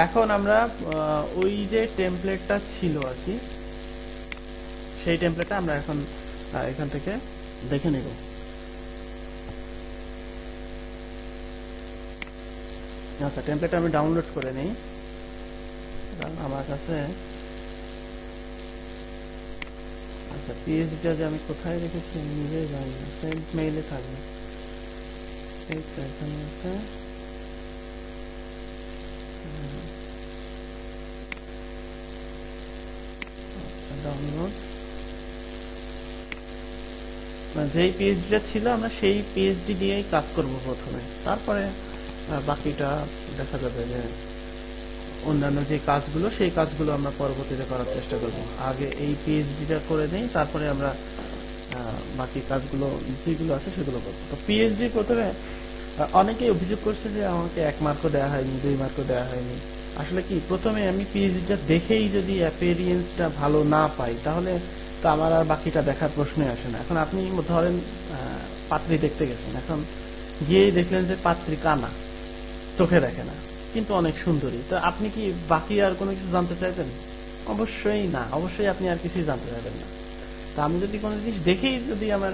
এখন আমরা ওই যে টেমপ্লেটটা ছিল আর কি, সেই টেমপ্লেটটা আমরা এখন এখান থেকে দেখে নেব। আচ্ছা টেমপ্লেটটা আমি ডাউনলোড করে নেই। কারণ আমার কাছে আচ্ছা পিএইচডিটা যে আমি কোথায় রেখেছি নিজেই জানি না। সেন্ট মেইলে থাকবে। এই তো এখানে আছে। ডাউনলোড যেই পিএইচডিটা ছিল, আমরা সেই পিএইচডি দিয়েই কাজ করব প্রথমে। তারপরে বাকিটা দেখা যাবে যে অন্যান্য যে কাজগুলো, সেই কাজগুলো আমরা পরবর্তীতে করার চেষ্টা করব। আগে এই পিএইচডিটা করে নেই, তারপরে আমরা বাকি কাজগুলো, যেগুলো আছে সেগুলো করব। তো পিএইচডি প্রথমে অনেকেই অভিযোগ করছে যে আমাকে এক মার্কও দেওয়া হয়নি, দুই মার্কও দেওয়া হয়নি। আসলে কি, প্রথমে আমি পিএইচডিটা দেখেই যদি অ্যাপিরিয়েন্সটা ভালো না পাই, তাহলে তো আমার আর বাকিটা দেখার প্রশ্নই আসে না। এখন আপনি ধরেন পাত্রী দেখতে গেছেন, এখন গিয়েই দেখলেন যে পাত্রী কানা, চোখে দেখে না, কিন্তু অনেক সুন্দরী। তো আপনি কি বাকি আর কোনো কিছু জানতে চাইবেন অবশ্যই না, অবশ্যই আপনি আর কিছুই জানতে চাইবেন না। তা আমি যদি কোনো জিনিস দেখেই যদি আমার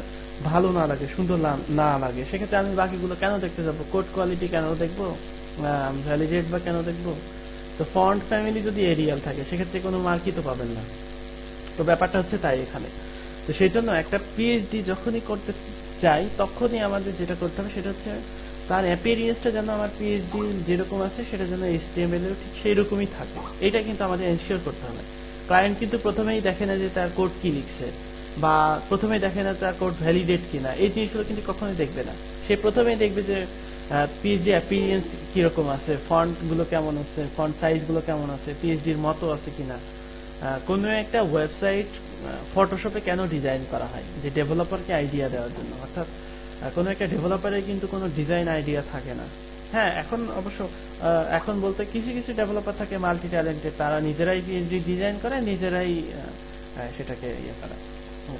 ভালো না লাগে, সুন্দর না লাগে, সেক্ষেত্রে আমি বাকিগুলো কেন দেখতে যাব? কোড কোয়ালিটি কেন দেখব? ভ্যালিডেট বা কেন দেখব? তো ফন্ট ফ্যামিলি যদি এরিয়াল থাকে, সেক্ষেত্রে কোনো মার্কই তো পাবেন না। তো ব্যাপারটা হচ্ছে তাই এখানে। তো সেই জন্য একটা পিএইচডি যখনই করতে চাই, তখনই আমাদের যেটা করতে হবে সেটা হচ্ছে তার অ্যাপিরিয়েন্সটা যেন আমার পিএইচডি যেরকম আছে, সেটা যেন এইচটিএমএল এর ঠিক সেই রকমই থাকে। এটা কিন্তু আমাদের এনশিওর করতে হবে। ক্লায়েন্ট কিন্তু প্রথমেই দেখে না যে তার কোড কি লিখছে, বা প্রথমেই দেখে না তার কোড ভ্যালিডেট কিনা। এই জিনিসগুলো কিন্তু কখনোই দেখবে না। সে প্রথমেই দেখবে যে পিএইচডি অ্যাপিরিয়েন্স কীরকম আছে? ফন্টগুলো কেমন আছে? ফন্ট সাইজগুলো কেমন আছে? পিএইচডির মতো আছে কিনা? কোনো একটা ওয়েবসাইট ফটোশপে কেন ডিজাইন করা হয়? যে ডেভেলপারকে আইডিয়া দেওয়ার জন্য। অর্থাৎ কোনো একটা ডেভেলপারের কিন্তু কোনো ডিজাইন আইডিয়া থাকে না। হ্যাঁ এখন অবশ্য এখন বলতে কিছু কিছু ডেভেলপার থাকে মাল্টি ট্যালেন্টেড তারা নিজেরাই পিএইচডি ডিজাইন করে, নিজেরাই সেটাকে ইয়ে করে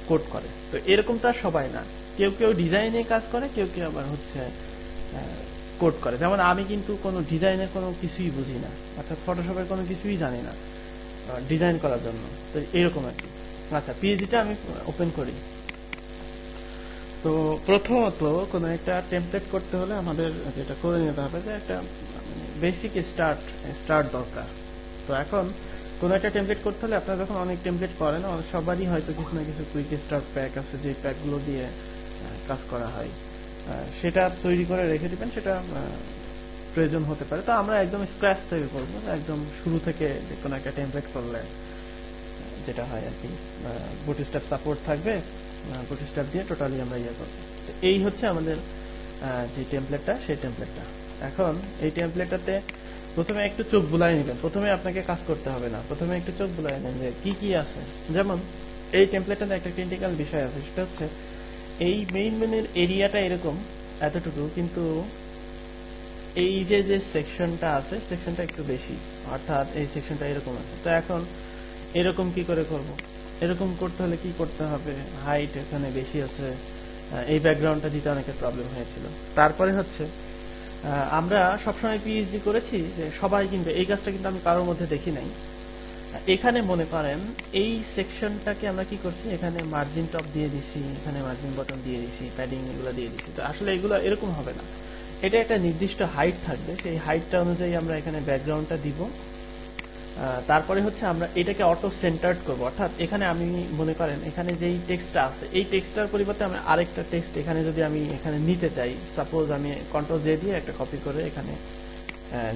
কোড করে। তো এরকম তো আর সবাই না। কেউ কেউ ডিজাইনে কাজ করে, কেউ কেউ আবার হচ্ছে কোড করে। যেমন আমি কিন্তু কোনো ডিজাইনের কোনো কিছুই বুঝি না, অর্থাৎ ফটোশপের কোনো কিছুই জানি না ডিজাইন করার জন্য। তো এরকম আর কি। আচ্ছা পিএইচডিটা আমি ওপেন করি। তো প্রথমত কোনো একটা টেমপ্লেট করতে হলে আমাদের যেটা করে নিতে হবে যে একটা বেসিক স্টার্ট স্টার্ট দরকার। তো এখন কোনো একটা টেমপ্লেট করতে হলে আপনারা যখন অনেক টেমপ্লেট করেন, সবারই হয়তো কিছু না কিছু কুইক স্টার্ট প্যাক আছে যে প্যাকগুলো দিয়ে কাজ করা হয়। সেটা তৈরি করে রেখে দিবেন, সেটা প্রয়োজন হতে পারে। তো আমরা একদম স্ক্র্যাচ থেকে করব, একদম শুরু থেকে যে কোনো একটা টেমপ্লেট করলে, যেটা হয় আর কি বুটস্ট্যাপ সাপোর্ট থাকবে বুটস্ট্যাপ দিয়ে টোটালি আমরা ইয়ে করব। তো এই হচ্ছে আমাদের যে টেমপ্লেটটা সেই টেমপ্লেটটা এখন এই টেমপ্লেটটাতে প্রথমে একটু চোখ বুলাই নেবেন। প্রথমে আপনাকে কাজ করতে হবে না। প্রথমে একটু চোখ বুলাই নেন যে কি কি আছে। যেমন এই টেমপ্লেটটাতে একটা ক্রিটিক্যাল বিষয় আছে, সেটা হচ্ছে এই মেইন মেনুর এরিয়াটা এরকম এতটুকু, কিন্তু এই যে যে সেকশনটা আছে সেকশনটা একটু বেশি, অর্থাৎ এই সেকশনটা এরকম আছে। তো এখন এরকম কি করে করব? এরকম করতে হলে কি করতে হবে? হাইট এখানে বেশি আছে এই ব্যাকগ্রাউন্ডটা দিতে অনেকের প্রবলেম হয়েছিল। তারপরে হচ্ছে আমরা সবসময় পিএইচডি করেছি যে সবাই কিন্তু এই কাজটা কিন্তু আমি কারোর মধ্যে দেখি নাই। এখানে মনে করেন, এই সেকশনটাকে আমরা কি করছি? এখানে মার্জিন টপ দিয়ে দিছি, এখানে মার্জিন বটন দিয়ে দিছি প্যাডিং এগুলো দিয়ে দিছি। তো আসলে এগুলো এরকম হবে না। এটা একটা নির্দিষ্ট হাইট থাকবে। সেই হাইটটা অনুযায়ী আমরা এখানে ব্যাকগ্রাউন্ডটা দিব। তারপরে হচ্ছে আমরা এটাকে অটো সেন্টার্ড করব। অর্থাৎ এখানে আমি মনে করেন, এখানে যেই টেক্সটটা আছে, এই টেক্সটটার পরিবর্তে আমি আরেকটা টেক্সট এখানে যদি আমি এখানে নিতে চাই সাপোজ আমি কন্ট্রোল জে দিয়ে একটা কপি করে এখানে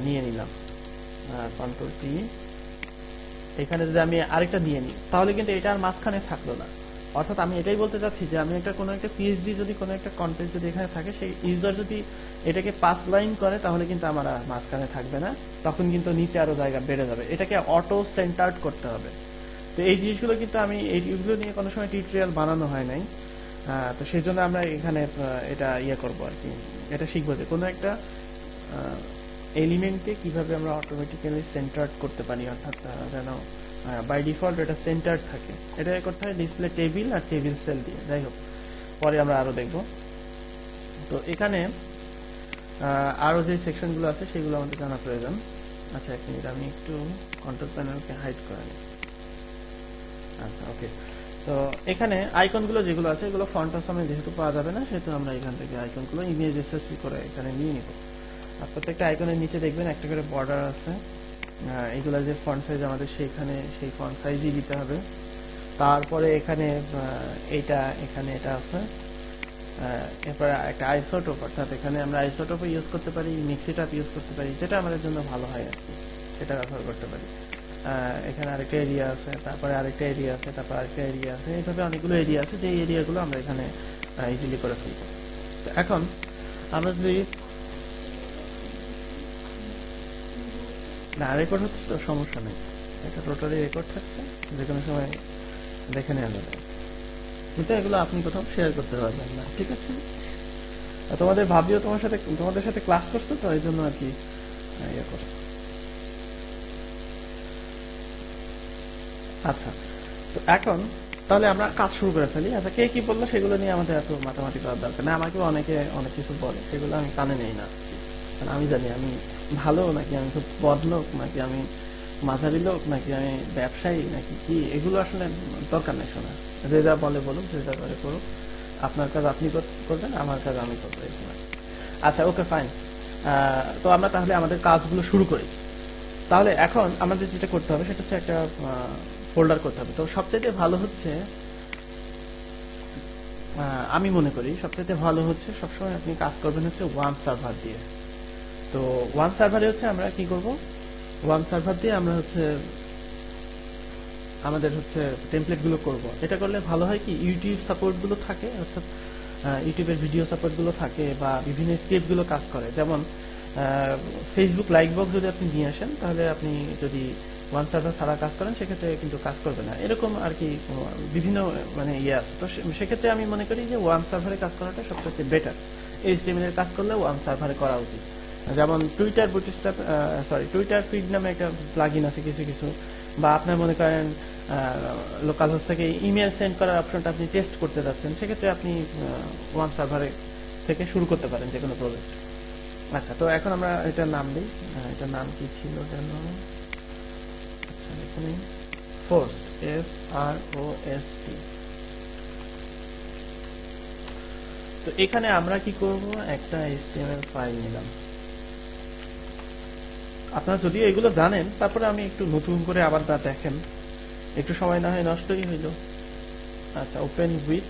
নিয়ে নিলাম। কন্ট্রোল টি এখানে যদি আমি আরেকটা নিয়ে নিই, তাহলে কিন্তু এটা আর মাঝখানে থাকল না। অর্থাৎ আমি এটাই বলতে চাচ্ছি যে আমি একটা কোনো একটা পিএইচডি যদি কোনো একটা কন্টেন্ট যদি এখানে থাকে, সেই ইউজার যদি এটাকে পাস লাইন করে, তাহলে কিন্তু আমার আর মাঝখানে থাকবে না। তখন কিন্তু নিচে আরও জায়গা বেড়ে যাবে। এটাকে অটো সেন্টার্ড করতে হবে। তো এই জিনিসগুলো কিন্তু আমি এইগুলো নিয়ে কোনো সময় টিউটোরিয়াল বানানো হয় নাই। তো সেই জন্য আমরা এখানে এটা ইয়ে করব আর কি। এটা শিখব যে কোনো একটা এলিমেন্টকে কীভাবে আমরা অটোমেটিক্যালি সেন্টার্ড করতে পারি অর্থাৎ যেন বাই ডিফল্ট এটা সেন্টার থাকে। এটা করতে হয় ডিসপ্লে টেবিল আর টেবিল সেল দিয়ে। যাই হোক পরে আমরা আরও দেখব। তো এখানে আহ, আরও যে সেকশনগুলো আছে সেগুলো আমাদের জানা প্রয়োজন। আচ্ছা এক মিনিট আমি একটু কন্ট্রোল প্যানেলকে হাইড করে নিই আচ্ছা ওকে তো এখানে আইকনগুলো যেগুলো আছে এগুলো ফন্ট আসামে যেহেতু পাওয়া যাবে না সেহেতু আমরা এখান থেকে আইকনগুলো ইমেজ এসএসসি করে এখানে নিয়ে নিব। আর প্রত্যেকটা আইকনের নিচে দেখবেন একটা করে বর্ডার আছে। এগুলো যে ফন্ট সাইজ আমাদের সেইখানে, সেই ফন্ট সাইজই দিতে হবে। তারপরে এখানে এইটা, এখানে এটা আছে। এরপরে একটা আইসোটোপ অর্থাৎ এখানে আমরা আইসোটোপ ইউজ করতে পারি মিক্সিটাপ ইউজ করতে পারি, যেটা আমাদের জন্য ভালো হয় আর কি। সেটা ব্যবহার করতে পারি। এখানে আরেকটা এরিয়া আছে, তারপরে আরেকটা এরিয়া আছে, তারপর আরেকটা এরিয়া আছে। এইভাবে অনেকগুলো এরিয়া আছে, যে এরিয়াগুলো আমরা এখানে ইজিলি করে ফেলব। তো এখন, আমরা যদি না রেকর্ড হচ্ছে তো, সমস্যা নেই। এটা টোটালি রেকর্ড থাকছে যে কোনো সময় দেখে নেওয়া যাবে। কিন্তু এগুলো আপনি কোথাও শেয়ার করতে পারবেন না, ঠিক আছে? তোমাদের ভাবিও তোমার সাথে, তোমাদের সাথে ক্লাস করছে তো এই জন্য আর কি ইয়ে করে। আচ্ছা তো এখন তাহলে আমরা কাজ শুরু করে ফেলি। আচ্ছা কে কি বলল সেগুলো নিয়ে আমাদের এত মাতামাতি করার দরকার না আমাকে অনেকে অনেক কিছু বলে, সেগুলো আমি কানে নেই না। আমি জানি, আমি ভালো নাকি আমি, খুব বদ লোক নাকি আমি, মাঝারি লোক নাকি আমি, ব্যবসায়ী নাকি কি? এগুলো আসলে দরকার নেই শোনা যে যা বলে বলুক, যে যা করে করুক, আপনার কাজ আপনি করবেন, আমার কাজ আমি করব আচ্ছা ওকে, ফাইন। তো আমরা তাহলে আমাদের কাজগুলো শুরু করি। তাহলে এখন আমাদের যেটা করতে হবে, সেটা হচ্ছে একটা ফোল্ডার করতে হবে। তো সবচাইতে ভালো হচ্ছে আমি মনে করি সবচাইতে ভালো হচ্ছে সবসময় আপনি কাজ করবেন হচ্ছে ওয়ান সার্ভার দিয়ে। তো ওয়ান সার্ভারে হচ্ছে আমরা কি করব? ওয়ান সার্ভার দিয়ে আমরা হচ্ছে আমাদের হচ্ছে টেমপ্লেটগুলো করব। এটা করলে ভালো হয় কি? ইউটিউব সাপোর্টগুলো থাকে, অর্থাৎ ইউটিউবের ভিডিও সাপোর্টগুলো থাকে বা বিভিন্ন স্ক্রিপ্টগুলো কাজ করে। যেমন ফেসবুক লাইক বক্স যদি আপনি নিয়ে আসেন, তাহলে আপনি যদি ওয়ান সার্ভার ছাড়া কাজ করেন, সেক্ষেত্রে কিন্তু কাজ করবে না। এরকম আর কি বিভিন্ন মানে ইয়ে আছে। তো সেক্ষেত্রে আমি মনে করি যে ওয়ান সার্ভারে কাজ করাটা সবচেয়ে বেটার এইচটিএমএল এর কাজ করলে ওয়ান সার্ভারে করা উচিত। যেমন Twitter bootstrap sorry Twitter feed নামে একটা প্লাগইন আছে কিছু কিছু। বা আপনার মনে করেন লোকাল হোস্ট থেকে ইমেল সেন্ড করার অপশনটা আপনি টেস্ট করতে যাচ্ছেন, সেক্ষেত্রে আপনি ওয়ান সার্ভারে থেকে শুরু করতে পারেন যে কোনো প্রজেক্ট আচ্ছা তো এখন আমরা এটার নাম দিই। এটার নাম কি ছিল যেন? আচ্ছা এখানে force F R O S T তো এখানে আমরা কি করব? একটা HTML ফাইল নিলাম। আপনারা যদি এগুলো জানেন, তারপরে আমি একটু নতুন করে আবার তা দেখেন। একটু সময় না হয় নষ্টই হইল আচ্ছা ওপেন উইথ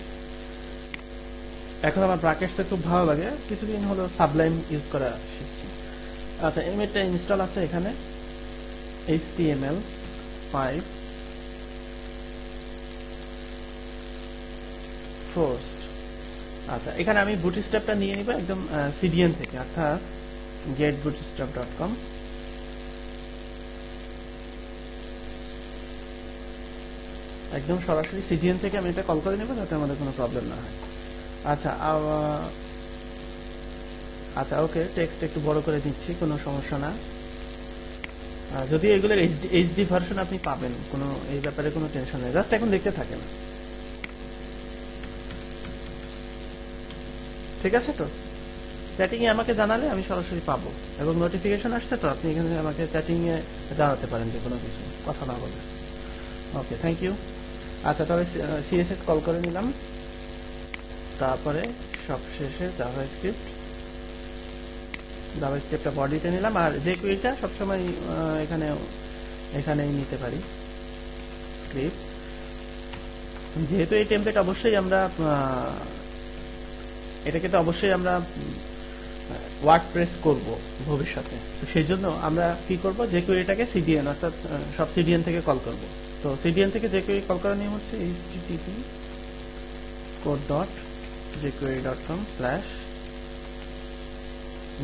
এখন আমার ব্রাকেটসটা খুব ভালো লাগে। কিছুদিন হলো সাবলাইম ইউজ করা শিখছি। আচ্ছা এমএটা ইনস্টল আছে এখানে। HTML 5 ফার্স্ট আচ্ছা এখানে আমি বুটস্ট্র্যাপটা নিয়ে নিব একদম সিডিএন থেকে, অর্থাৎ getbootstrap.com একদম সরাসরি সিডিএন থেকে আমি এটা কল করে নেব, যাতে আমাদের কোনো প্রবলেম না হয়। আচ্ছা আচ্ছা ওকে টেক্সট একটু বড় করে দিচ্ছি, কোনো সমস্যা না। যদি এগুলোর এইচডি ভার্সন আপনি পাবেন, কোনো, এই ব্যাপারে কোনো টেনশন নেই জাস্ট এখন দেখতে থাকেন। ঠিক আছে তো? চ্যাটিং এ আমাকে জানালে আমি সরাসরি পাবো, এবং নোটিফিকেশন আসছে তো, আপনি এখানে আমাকে চ্যাটিং এ জানাতে পারেন যে কোনো কিছু, কথা না বলে। ওকে থ্যাংক ইউ আচ্ছা তাহলে সিএসএস কল করে নিলাম। তারপরে সব সবশেষে জাভা স্ক্রিপ্ট জাভা স্ক্রিপ্টটা বডিতে নিলাম। আর যে কুইটা সবসময় এখানে, এখানেই নিতে পারি। স্ক্রিপ্ট যেহেতু এই টেমপ্লেট অবশ্যই আমরা এটাকে তো অবশ্যই আমরা ওয়ার্ড প্রেস করব ভবিষ্যতে। সেই জন্য আমরা কি করব? যে কোয়েরিটাকে সিডিএন অর্থাৎ সব সিডিএন থেকে কল করব। তো সিডিএন থেকে যে কোয়েরি কল করার নিয়ম হচ্ছে http code dot jquery dot com slash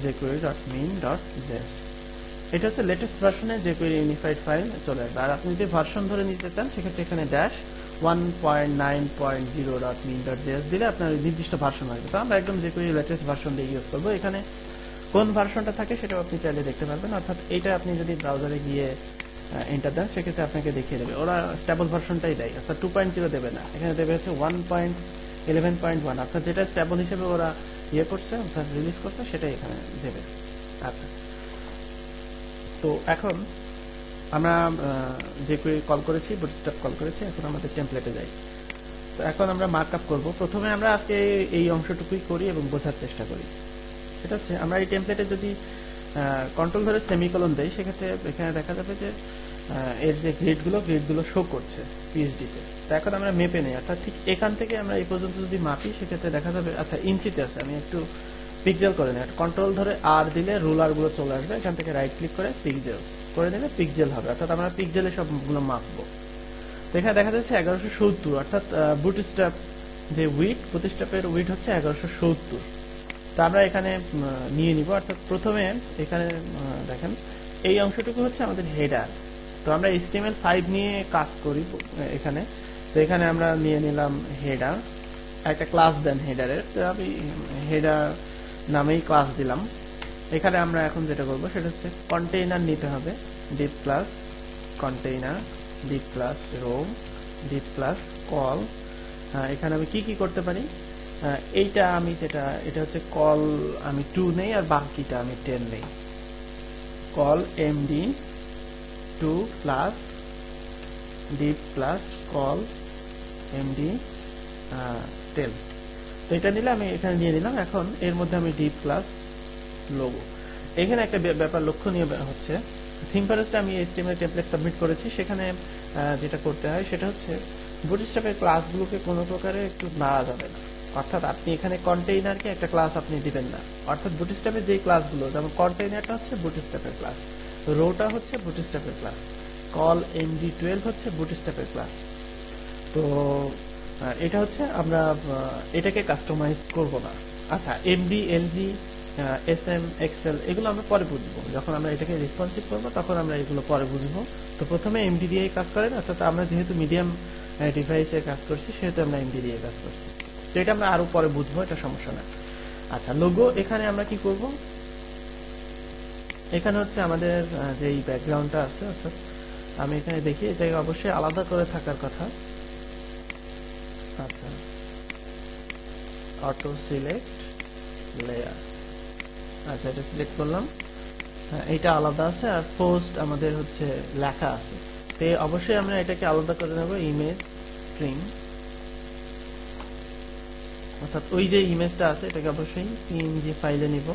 jquery dot min dot এটা হচ্ছে লেটেস্ট ভার্সনে jquery ইউনিফাইড ফাইল চলে আসবে। আর আপনি যদি ভার্সন ধরে নিতে চান, সেক্ষেত্রে এখানে dash one point nine point zero dot min dot JS দিলে আপনার নির্দিষ্ট ভার্সন আসবে। তো আমরা একদম jQuery লেটেস্ট ভার্সন দিয়ে ইউজ করব। এখানে কোন ভার্সনটা থাকে সেটাও আপনি চাইলে দেখতে পারবেন। অর্থাৎ এটা আপনি যদি ব্রাউজারে গিয়ে এন্টার দেন, সেক্ষেত্রে আপনাকে দেখিয়ে দেবে। ওরা স্টেবল ভার্সনটাই দেয়, অর্থাৎ টু পয়েন্ট জিরো দেবে না। এখানে দেবে হচ্ছে one point eleven point one অর্থাৎ যেটা স্টেবল হিসেবে ওরা ইয়ে করছে, অর্থাৎ রিলিজ করছে, সেটাই এখানে দেবে। আচ্ছা। তো এখন আমরা যে কল করেছি বুটস্ট্র্যাপ কল করেছি, এখন আমাদের টেমপ্লেটে যাই। তো এখন আমরা মার্কআপ করব। প্রথমে আমরা আজকে এই অংশটুকুই করি এবং বোঝার চেষ্টা করি। সেটা হচ্ছে, আমরা এই টেমপ্লেটে যদি কন্ট্রোল ধরে সেমিকলন দেই, সেক্ষেত্রে এখানে দেখা যাবে যে এর যে গ্রেডগুলো গ্রেডগুলো শো করছে পিএইচডিতে তো। এখন আমরা মেপে নেই, অর্থাৎ ঠিক এখান থেকে আমরা এই পর্যন্ত যদি মাপি, সেক্ষেত্রে দেখা যাবে আচ্ছা ইঞ্চিতে আছে, আমি একটু পিকজেল করে নিই কন্ট্রোল ধরে আর দিলে রুলারগুলো চলে আসবে, এখান থেকে রাইট ক্লিক করে পিকজেল করে দিলে পিকজেল হবে, অর্থাৎ আমরা পিকজেলে সবগুলো মাপবো। তো এখানে দেখা যাচ্ছে এগারোশো সত্তর, অর্থাৎ বুটস্ট্র্যাপ যে উইট বুটস্ট্র্যাপের উইট হচ্ছে এগারোশো সত্তর। তা আমরা এখানে নিয়ে নিব, অর্থাৎ প্রথমে এখানে দেখেন, এই অংশটুকু হচ্ছে আমাদের হেডার তো আমরা HTML ফাইভ নিয়ে কাজ করি এখানে। তো এখানে আমরা নিয়ে নিলাম হেডার একটা ক্লাস দেন হেডারের তো আমি হেডার নামেই ক্লাস দিলাম। এখানে আমরা এখন যেটা করব সেটা হচ্ছে কন্টেইনার নিতে হবে। Div plus container div plus row div plus col এখানে আমি কি কি করতে পারি? এইটা আমি যেটা, এটা হচ্ছে কল আমি টু নেই আর বাকিটা আমি টেন নেই। Col MD two plus div plus col MD ten তো এটা নিলে আমি এখানে নিয়ে নিলাম এখন এর মধ্যে আমি ডিপ প্লাস লোগো। এখানে একটা ব্যাপার লক্ষণীয় হচ্ছে, থিম ফরেস্টে আমি এইচটিএমএল টেমপ্লেট সাবমিট করেছি। সেখানে যেটা করতে হয় সেটা হচ্ছে বুটস্ট্র্যাপের ক্লাসগুলোকে কোনো প্রকারে একটু নাড়া যাবে না। অর্থাৎ আপনি এখানে কন্টেইনারকে একটা ক্লাস আপনি দিবেন না। অর্থাৎ বুটস্ট্র্যাপের যেই ক্লাসগুলো যেমন কন্টেইনারটা হচ্ছে বুটস্ট্র্যাপের ক্লাস রোটা হচ্ছে বুটস্ট্র্যাপের ক্লাস কল এমডি টুয়েলভ হচ্ছে বুটস্ট্র্যাপের ক্লাস তো এটা হচ্ছে আমরা এটাকে কাস্টমাইজ করব না। আচ্ছা MD LG S M XL এগুলো আমরা পরে বুঝব। যখন আমরা এটাকে রেসপন্সিভ করব, তখন আমরা এগুলো পরে বুঝব। তো প্রথমে এমডি দিয়ে কাজ করেন অর্থাৎ আমরা যেহেতু মিডিয়াম ডিভাইসে কাজ করছি, সেহেতু আমরা এমডি দিয়ে কাজ করছি। তো এটা আমরা আরও পরে বুঝব, এটা সমস্যা না। আচ্ছা লোগো এখানে আমরা কি করব? এখানে হচ্ছে আমাদের যেই ব্যাকগ্রাউন্ডটা আছে অর্থাৎ আমি এখানে দেখি এটাকে অবশ্যই আলাদা করে থাকার কথা। আচ্ছা। অটো সিলেক্ট লেয়ার আচ্ছা এটা সিলেক্ট করলাম। হ্যাঁ, এইটা আলাদা আছে আর পোস্ট আমাদের হচ্ছে লেখা আছে। তো অবশ্যই আমরা এটাকে আলাদা করে নেব ইমেজ স্ট্রিং অর্থাৎ ওই যে ইমেজটা আছে এটাকে অবশ্যই পিএনজি ফাইলে নিব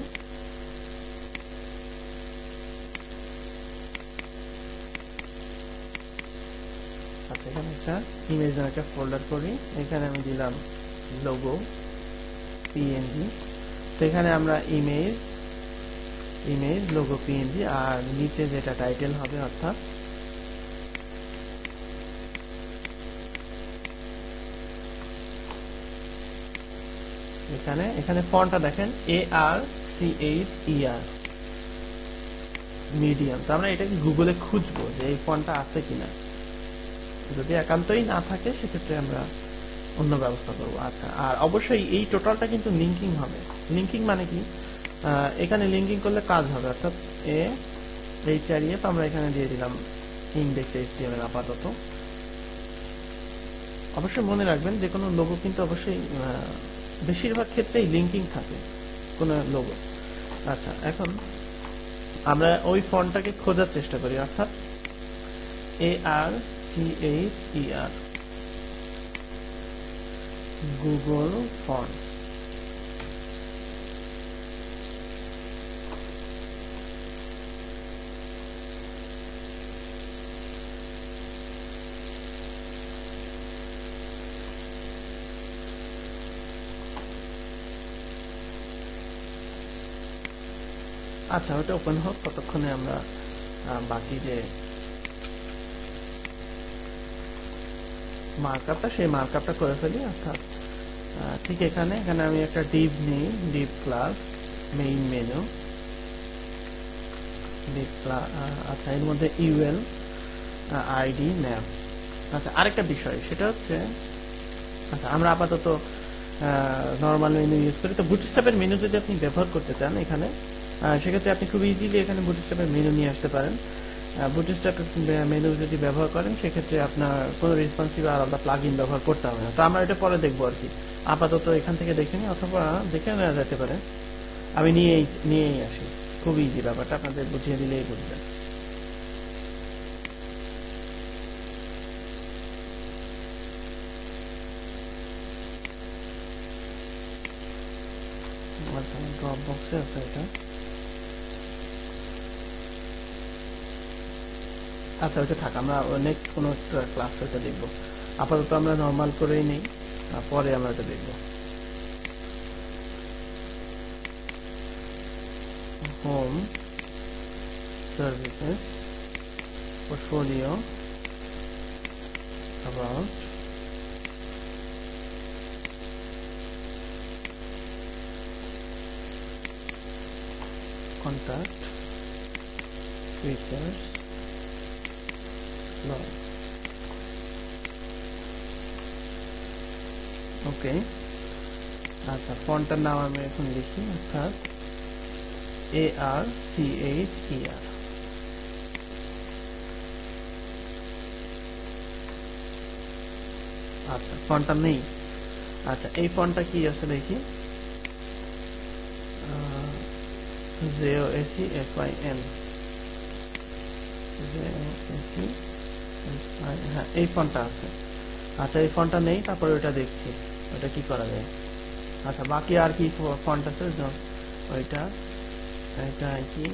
আচ্ছা এখানে একটা ইমেজ নামে একটা ফোল্ডার করি। এখানে আমি দিলাম লোগো পিএনজি সেখানে আমরা ইমেজ ইমেজ লোগো পিএনজি আর নিচে যেটা টাইটেল হবে অর্থাৎ এখানে এখানে ফন্টটা দেখেন A R C H E R medium তো আমরা এটাকে গুগলে খুঁজবো যে এই ফন্টটা আছে কিনা। যদি একান্তই না থাকে, সেক্ষেত্রে আমরা অন্য ব্যবস্থা করব। আচ্ছা আর অবশ্যই এই টোটালটা কিন্তু লিঙ্কিং হবে। লিঙ্কিং মানে কি? এখানে লিঙ্কিং করলে কাজ হবে। অর্থাৎ এ এইচ আর এফ আমরা এখানে দিয়ে দিলাম ইন্ডেক্স আপাতত। অবশ্যই মনে রাখবেন যে কোনো লোগো কিন্তু অবশ্যই বেশিরভাগ ক্ষেত্রেই লিঙ্কিং থাকে কোনো লোগো আচ্ছা এখন আমরা ওই ফন্টটাকে খোঁজার চেষ্টা করি। অর্থাৎ A R C H E R Google fonts আচ্ছা ওটা ওপেন হোক ততক্ষণে আমরা বাকি যে মার্কআপটা সেই মার্কআপটা করে ফেলি, অর্থাৎ ঠিক এখানে এখানে আমি একটা ডিপ নিই div class main menu div class আচ্ছা এর মধ্যে ইউএল আইডি ন্যাম আচ্ছা আরেকটা বিষয়, সেটা হচ্ছে আচ্ছা আমরা আপাতত নর্মাল মেনু ইউজ করি। তো বুটস্ট্র্যাপের মেনু যদি আপনি ব্যবহার করতে চান এখানে সেক্ষেত্রে আপনি খুব ইজিলি এখানে বুটস্ট্র্যাপের মেনু নিয়ে আসতে পারেন। বুটস্ট্র্যাপ মেনু যদি ব্যবহার করেন, সেক্ষেত্রে আপনার কোনো রেসপন্সিভ আলাদা প্লাগ ইন ব্যবহার করতে হবে না। তো আমরা এটা পরে দেখব আর কি। আপাতত এখান থেকে দেখে নিই, অথবা দেখে নেওয়া যেতে পারে। আমি নিয়েই নিয়েই আসি। খুব ইজি ব্যাপারটা, আপনাদের বুঝিয়ে দিলেই বুঝবেন ড্রপ বক্সে আছে এটা। আচ্ছা ওইটা থাক, আমরা নেক্সট কোনো ক্লাস ওটা দেখব। আপাতত আমরা নর্মাল করেই নেই পরে আমরা এটা দেখব। Home services portfolio, about contact features. Law okay আচ্ছা ফন্টটার নাম আমি এখন লিখি, অর্থাৎ A R C H E আর আচ্ছা ফন্টটা নেই। আচ্ছা এই ফন্টটা কি আছে দেখি? J O S E F I N এই ফন্টটা আছে। আচ্ছা এই ফোনটা নেই, তারপরে ওটা দেখছি। ওটা কি করা যায়? আচ্ছা বাকি আর কি ফন্ট আছে? ওইটা। এটা আর কি।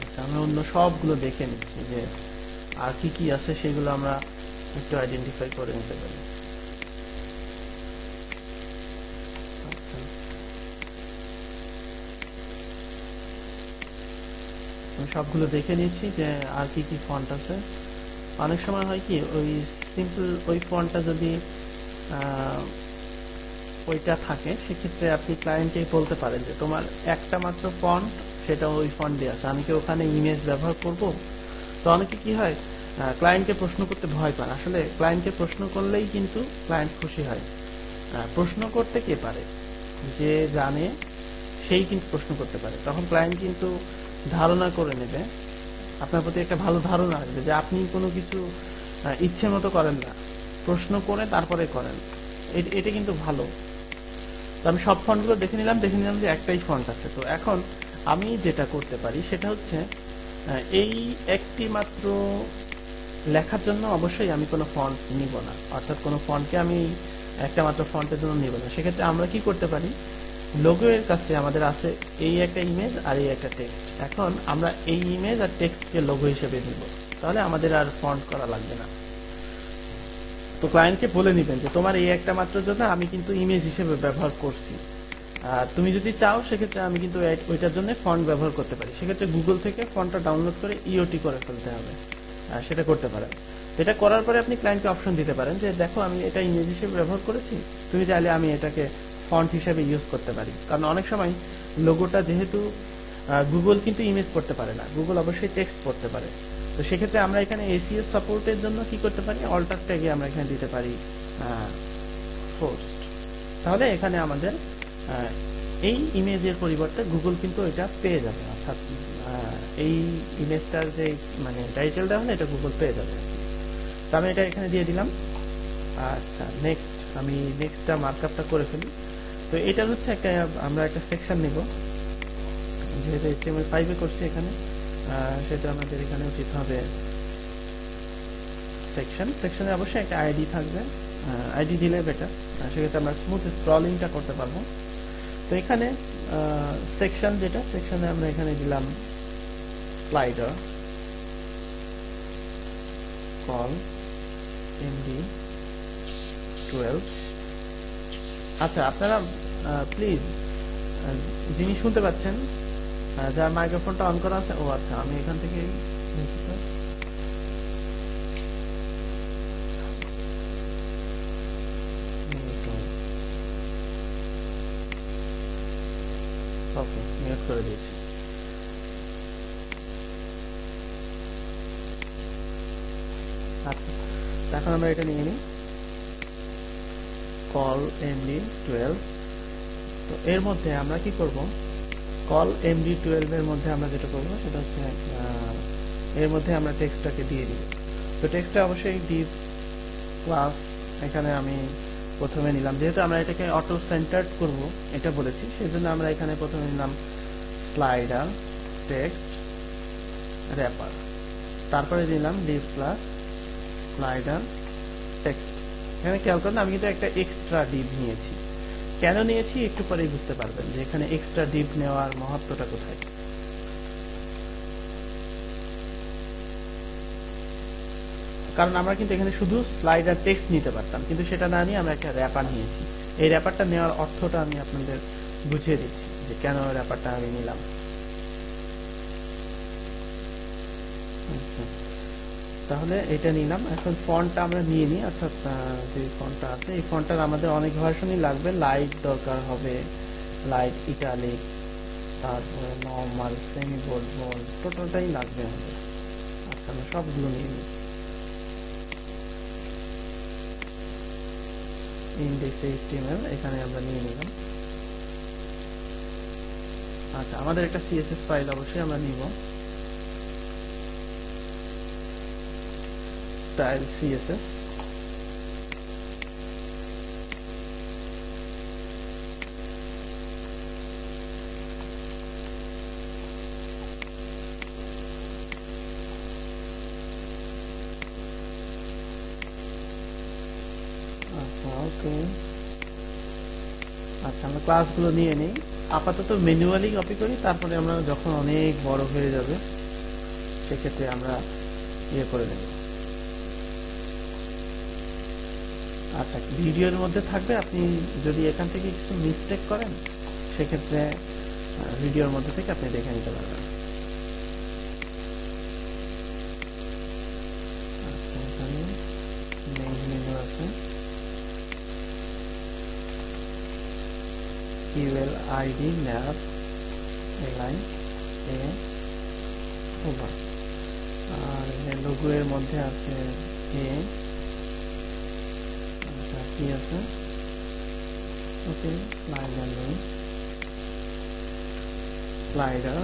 আচ্ছা আমি অন্য সবগুলো দেখে নিচ্ছি যে আর কি কি আছে, সেগুলো আমরা একটু আইডেন্টিফাই করে নিতে পারি আচ্ছা। আমি সবগুলো দেখে নিয়েছি যে আর কি কি ফন্ট আছে। অনেক সময় হয় কি, ওই সিম্পল ওই ফন্টটা যদি ওইটা থাকে, সেক্ষেত্রে আপনি ক্লায়েন্টকে বলতে পারেন যে তোমার একটা মাত্র ফন্ট সেটা ওই দিয়ে আছে। আমি কি ওখানে ইমেজ ব্যবহার করব? তো অনেকে কি হয় ক্লায়েন্টকে প্রশ্ন করতে ভয় পান। আসলে ক্লায়েন্টকে প্রশ্ন করলেই কিন্তু ক্লায়েন্ট খুশি হয়। প্রশ্ন করতে কে পারে? যে জানে, সেই কিন্তু প্রশ্ন করতে পারে। তখন ক্লায়েন্ট কিন্তু ধারণা করে নেবে, আপনার প্রতি একটা ভালো ধারণা আসবে যে আপনি কোনো কিছু ইচ্ছে মতো করেন না। প্রশ্ন করে তারপরে করেন। এটা কিন্তু ভালো। তো আমি সব ফন্টগুলো দেখে নিলাম দেখে নিলাম যে একটাই ফন্ট আছে। তো এখন আমি যেটা করতে পারি সেটা হচ্ছে এই একটি মাত্র লেখার জন্য অবশ্যই আমি কোনো ফন্ট নিব না। অর্থাৎ কোনো ফন্টকে আমি একটা মাত্র ফন্টের জন্য নিব না। সেক্ষেত্রে আমরা কি করতে পারি? লোগো এর কাছে আমাদের আছে এই একটা ইমেজ আর এই একটা টেক্সট এখন আমরা এই ইমেজ আর টেক্সটকে লোগো হিসেবে নিব। তাহলে আমাদের আর ফন্ট করা লাগবে না। তো ক্লায়েন্টকে বলে নিবেন যে, তোমার এই একটা মাত্র জন্য আমি কিন্তু ইমেজ হিসেবে ব্যবহার করছি। আর তুমি যদি চাও, সেক্ষেত্রে আমি কিন্তু ওইটার জন্য ফন্ট ব্যবহার করতে পারি। সেক্ষেত্রে গুগল থেকে ফন্টটা ডাউনলোড করে ইওটি করে ফেলতে হবে। সেটা করতে পারেন। এটা করার পরে আপনি ক্লায়েন্টকে অপশন দিতে পারেন যে, দেখো, আমি এটা ইমেজ হিসেবে ব্যবহার করেছি। তুমি চাইলে আমি এটাকে ফন্ট হিসেবে ইউজ করতে পারি। কারণ অনেক সময় লোগোটা যেহেতু গুগল কিন্তু ইমেজ করতে পারে না। গুগল অবশ্যই টেক্সট করতে পারে। তো সেক্ষেত্রে আমরা এখানে এসিএস সাপোর্টের জন্য কি করতে পারি? অল্টার ট্যাগে আমরা এখানে দিতে পারি ফোর্সড তাহলে এখানে আমাদের এই ইমেজের পরিবর্তে গুগল কিন্তু এটা পেয়ে যাবে। অর্থাৎ এই ইমেজটার যে মানে টাইটেলটা হলে এটা গুগল পেয়ে যাবে। তো আমি এটা এখানে দিয়ে দিলাম। আচ্ছা নেক্সট আমি নেক্সটটা মার্কআপটা করে ফেলি। তো এটা হচ্ছে একটা, আমরা একটা সেকশন নিব। যেহেতু এইচটিএমএল ফাইভে করছি এখানে সেটা আমাদের এখানে উচিত হবে সেকশন সেকশনে অবশ্যই একটা আইডি থাকবে। আইডি দিলে বেটার সেক্ষেত্রে আমরা স্মুথ স্ক্রলিংটা করতে পারব। তো এখানে সেকশন যেটা সেকশনে আমরা এখানে দিলাম স্লাইডার কল এমডি টুয়েলভ আচ্ছা আপনারা প্লিজ যিনি শুনতে পাচ্ছেন যার মাইক্রোফোনটা অন করা আছে, ও আচ্ছা আমি এখান থেকে ওকে করে আচ্ছা এখন আমরা এটা নিয়ে নিই। কল এমডি টুয়েলভ তো এর মধ্যে আমরা কি করব? কল এমডি টুয়েলভ এর মধ্যে আমরা যেটা করব, সেটা হচ্ছে এর মধ্যে আমরা টেক্সটটাকে দিয়ে দিব। তো টেক্সটটা অবশ্যই ডিপ ক্লাস এখানে আমি প্রথমে নিলাম। যেহেতু আমরা এটাকে অটো সেন্টার্ড করব, এটা বলেছি সেই জন্য আমরা এখানে প্রথমে নিলাম স্লাইডার টেক্সট র্যাপার তারপরে দিলাম ডিপ ক্লাস স্লাইডার টেক্সট এখানে খেয়াল করেন, আমি কিন্তু একটা এক্সট্রা ডিপ নিয়েছি। কেন নিয়েছি একটু পরেই বুঝতে পারবেন যে এখানে এক্সট্রা ডিপ নেওয়ার মহত্বটা কোথায়। কারণ আমরা কিন্তু এখানে শুধু স্লাইডার টেক্সট নিতে পারতাম, কিন্তু সেটা না নিয়ে আমরা একটা র্যাপার নিয়েছি। এই র্যাপারটা নেওয়ার অর্থটা আমি আপনাদের বুঝিয়ে দিচ্ছি যে কেন র্যাপারটা আমি নিলাম আচ্ছা। তাহলে এটা নিলাম। এখন ফন্টটা আমরা নিয়ে নিই, অর্থাৎ যে ফন্টটা আছে, এই ফন্টটার আমাদের অনেক ভার্সনই লাগবে। লাইট দরকার হবে, লাইট ইটালিক, তারপরে নর্মাল, সেমি বোল্ড বোল্ড টোটালটাই লাগবে আমাদের। আচ্ছা আমরা সবগুলো নিয়ে নিই। ইন্ডেক্স এইচটিএমএল এখানে আমরা নিয়ে নিলাম। আচ্ছা আমাদের একটা সিএসএস ফাইল অবশ্যই আমরা নিব। Style css আচ্ছা আচ্ছা আমরা ক্লাসগুলো নিয়ে নিই। আপাতত ম্যানুয়ালি কপি করি, তারপরে আমরা যখন অনেক বড় হয়ে যাবে, সেক্ষেত্রে আমরা ইয়ে করে নেব আচ্ছা ভিডিওর মধ্যে থাকবে, আপনি যদি এখান থেকে কিছু মিস্টেক করেন, সেক্ষেত্রে ভিডিওর মধ্যে থেকে আপনি দেখে নিতে পারবেন। আচ্ছা আর লোগো এর মধ্যে আছে কি আছে? ওকে স্লাইডার নেই। স্লাইডার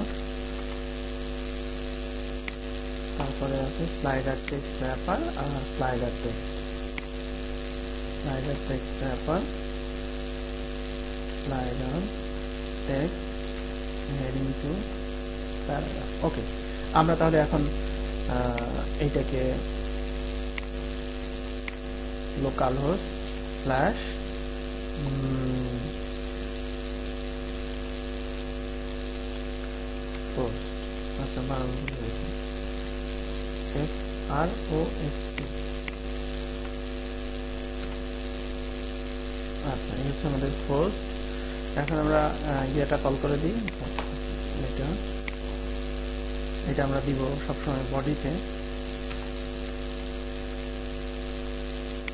তারপরে আছে স্লাইডার টেক্সট র্যাপার আর slider text slider text wrapper slider text heading two paragraph okay আমরা তাহলে এখন এইটাকে লোকাল হোস্ট স্ল্যাশ পোস্ট আচ্ছা আচ্ছা এই হচ্ছে আমাদের পোস্ট এখন আমরা ইয়েটা কল করে দিই। এটা এটা আমরা দিব সবসময় বডিতে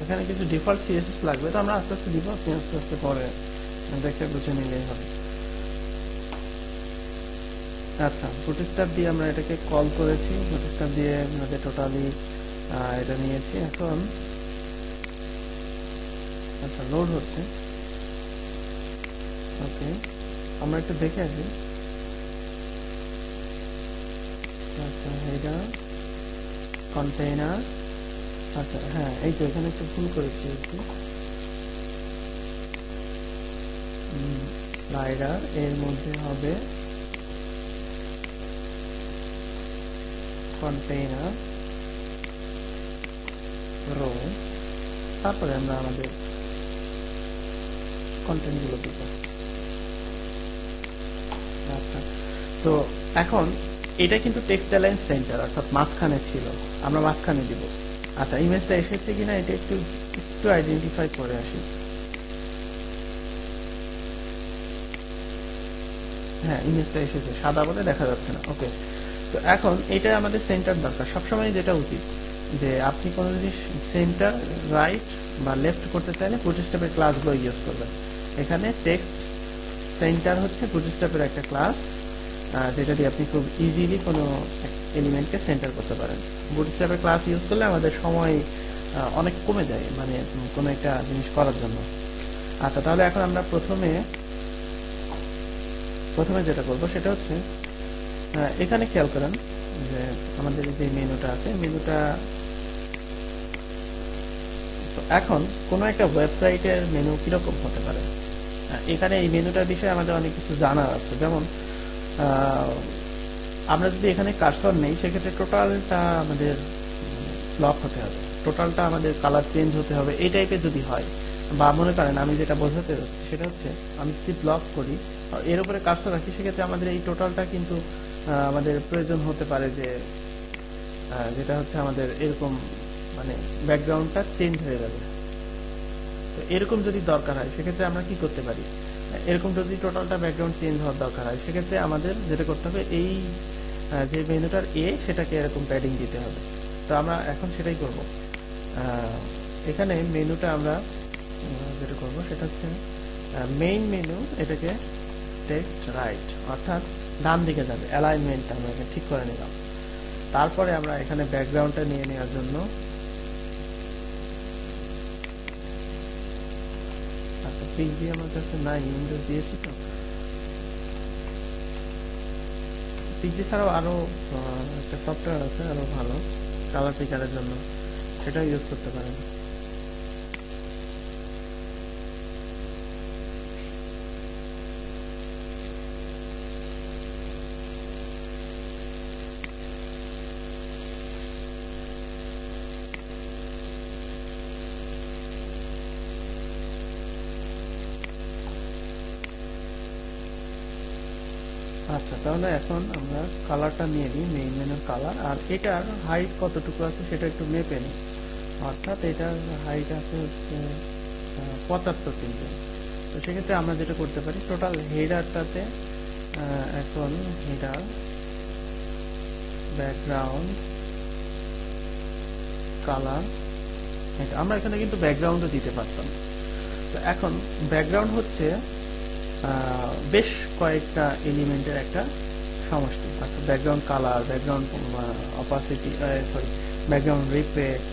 এখানে কিছু ডিফল্ট সিএসএস লাগবে, তো আমরা আস্তে আস্তে দিব আপনি আস্তে আস্তে পরে দেখে বুঝে নিলেই হবে। আচ্ছা বুটস্ট্যাপ দিয়ে আমরা এটাকে কল করেছি। বুটস্ট্যাপ দিয়ে আমাদের টোটালি এটা নিয়েছি। এখন আচ্ছা লোড হচ্ছে। ওকে আমরা একটু দেখে আসি। আচ্ছা এটা কন্টেইনার আচ্ছা হ্যাঁ এই তো এখানে একটু ভুল করেছি স্লাইডার এর মধ্যে হবে কন্টেইনার রো তারপরে আমরা আমাদের কন্টেন্টগুলো দিব আচ্ছা তো এখন এটা কিন্তু টেক্সট অ্যালাইন সেন্টার অর্থাৎ মাঝখানে ছিল। আমরা মাঝখানে দিব। আচ্ছা ইমেজটা এসেছে কিনা এটা একটু একটু আইডেন্টিফাই করে আসি। হ্যাঁ ইমেজটা এসেছে, সাদা বলে দেখা যাচ্ছে না ওকে তো এখন এটা আমাদের সেন্টার দরকার। সবসময় যেটা উচিত, যে আপনি কোনো জিনিস সেন্টার রাইট বা লেফট করতে চাইলে প্রতিস্টাপের ক্লাসগুলো ইউজ করবেন। এখানে টেক্সট সেন্টার হচ্ছে প্রতিস্টাপের একটা ক্লাস যেটা দিয়ে আপনি খুব ইজিলি কোনো এলিমেন্টকে সেন্টার করতে পারেন। বুটস্ট্র্যাপের ক্লাস ইউজ করলে আমাদের সময় অনেক কমে যায় মানে কোনো একটা জিনিস করার জন্য। আচ্ছা তাহলে এখন আমরা প্রথমে প্রথমে যেটা করব সেটা হচ্ছে এখানে খেয়াল করেন যে আমাদের যে মেনুটা আছে, মেনুটা এখন কোনো একটা ওয়েবসাইটের মেনু কীরকম হতে পারে? এখানে এই মেনুটার বিষয়ে আমাদের অনেক কিছু জানার আছে। যেমন আমরা যদি এখানে কার্সর নেই, সেক্ষেত্রে টোটালটা আমাদের লক হতে হবে। টোটালটা আমাদের কালার চেঞ্জ হতে হবে, এই টাইপের যদি হয়, বা মনে করেন আমি যেটা বোঝাতে যাচ্ছি, সেটা হচ্ছে আমি যদি ব্লক করি এর উপরে কাজটা রাখি, সেক্ষেত্রে আমাদের এই টোটালটা কিন্তু আমাদের প্রয়োজন হতে পারে যে যেটা হচ্ছে আমাদের এরকম মানে ব্যাকগ্রাউন্ডটা চেঞ্জ হয়ে যাবে। তো এরকম যদি দরকার হয়, সেক্ষেত্রে আমরা কি করতে পারি? এরকম যদি টোটালটা ব্যাকগ্রাউন্ড চেঞ্জ হওয়ার দরকার হয়, সেক্ষেত্রে আমাদের যেটা করতে হবে, এই যে মেনুটার এ সেটাকে এরকম প্যাডিং দিতে হবে। তো আমরা এখন সেটাই করব। এখানে মেনুটা আমরা যেটা করব সেটা হচ্ছে মেইন মেনু এটাকে টেক্সট রাইট অর্থাৎ ডান দিকে যাবে অ্যালাইনমেন্ট আমরা এখানে ঠিক করে নিলাম। তারপরে আমরা এখানে ব্যাকগ্রাউন্ডটা নিয়ে নেওয়ার জন্য আচ্ছা পিজি আমার কাছে নাই উইন্ডোজ দিয়েছি তো। পিজি ছাড়াও আরও একটা সফটওয়্যার আছে আরও ভালো কালার পিকারের জন্য। সেটা ইউজ করতে পারেন আচ্ছা তাহলে এখন আমরা কালারটা নিয়ে নিই মেইন মেনুর কালার আর এটার হাইট কতটুকু আছে সেটা একটু মেপে নিই। অর্থাৎ এটার হাইট আছে হচ্ছে পঁচাত্তর পিক্সেল তো সেক্ষেত্রে আমরা যেটা করতে পারি টোটাল হেডারটাতে এখন হেডার ব্যাকগ্রাউন্ড কালার আমরা এখানে কিন্তু ব্যাকগ্রাউন্ডও দিতে পারতাম। তো এখন ব্যাকগ্রাউন্ড হচ্ছে বেশ কয়েকটা এলিমেন্টের একটা সমষ্টি আচ্ছা background colour background opacity sorry background reflect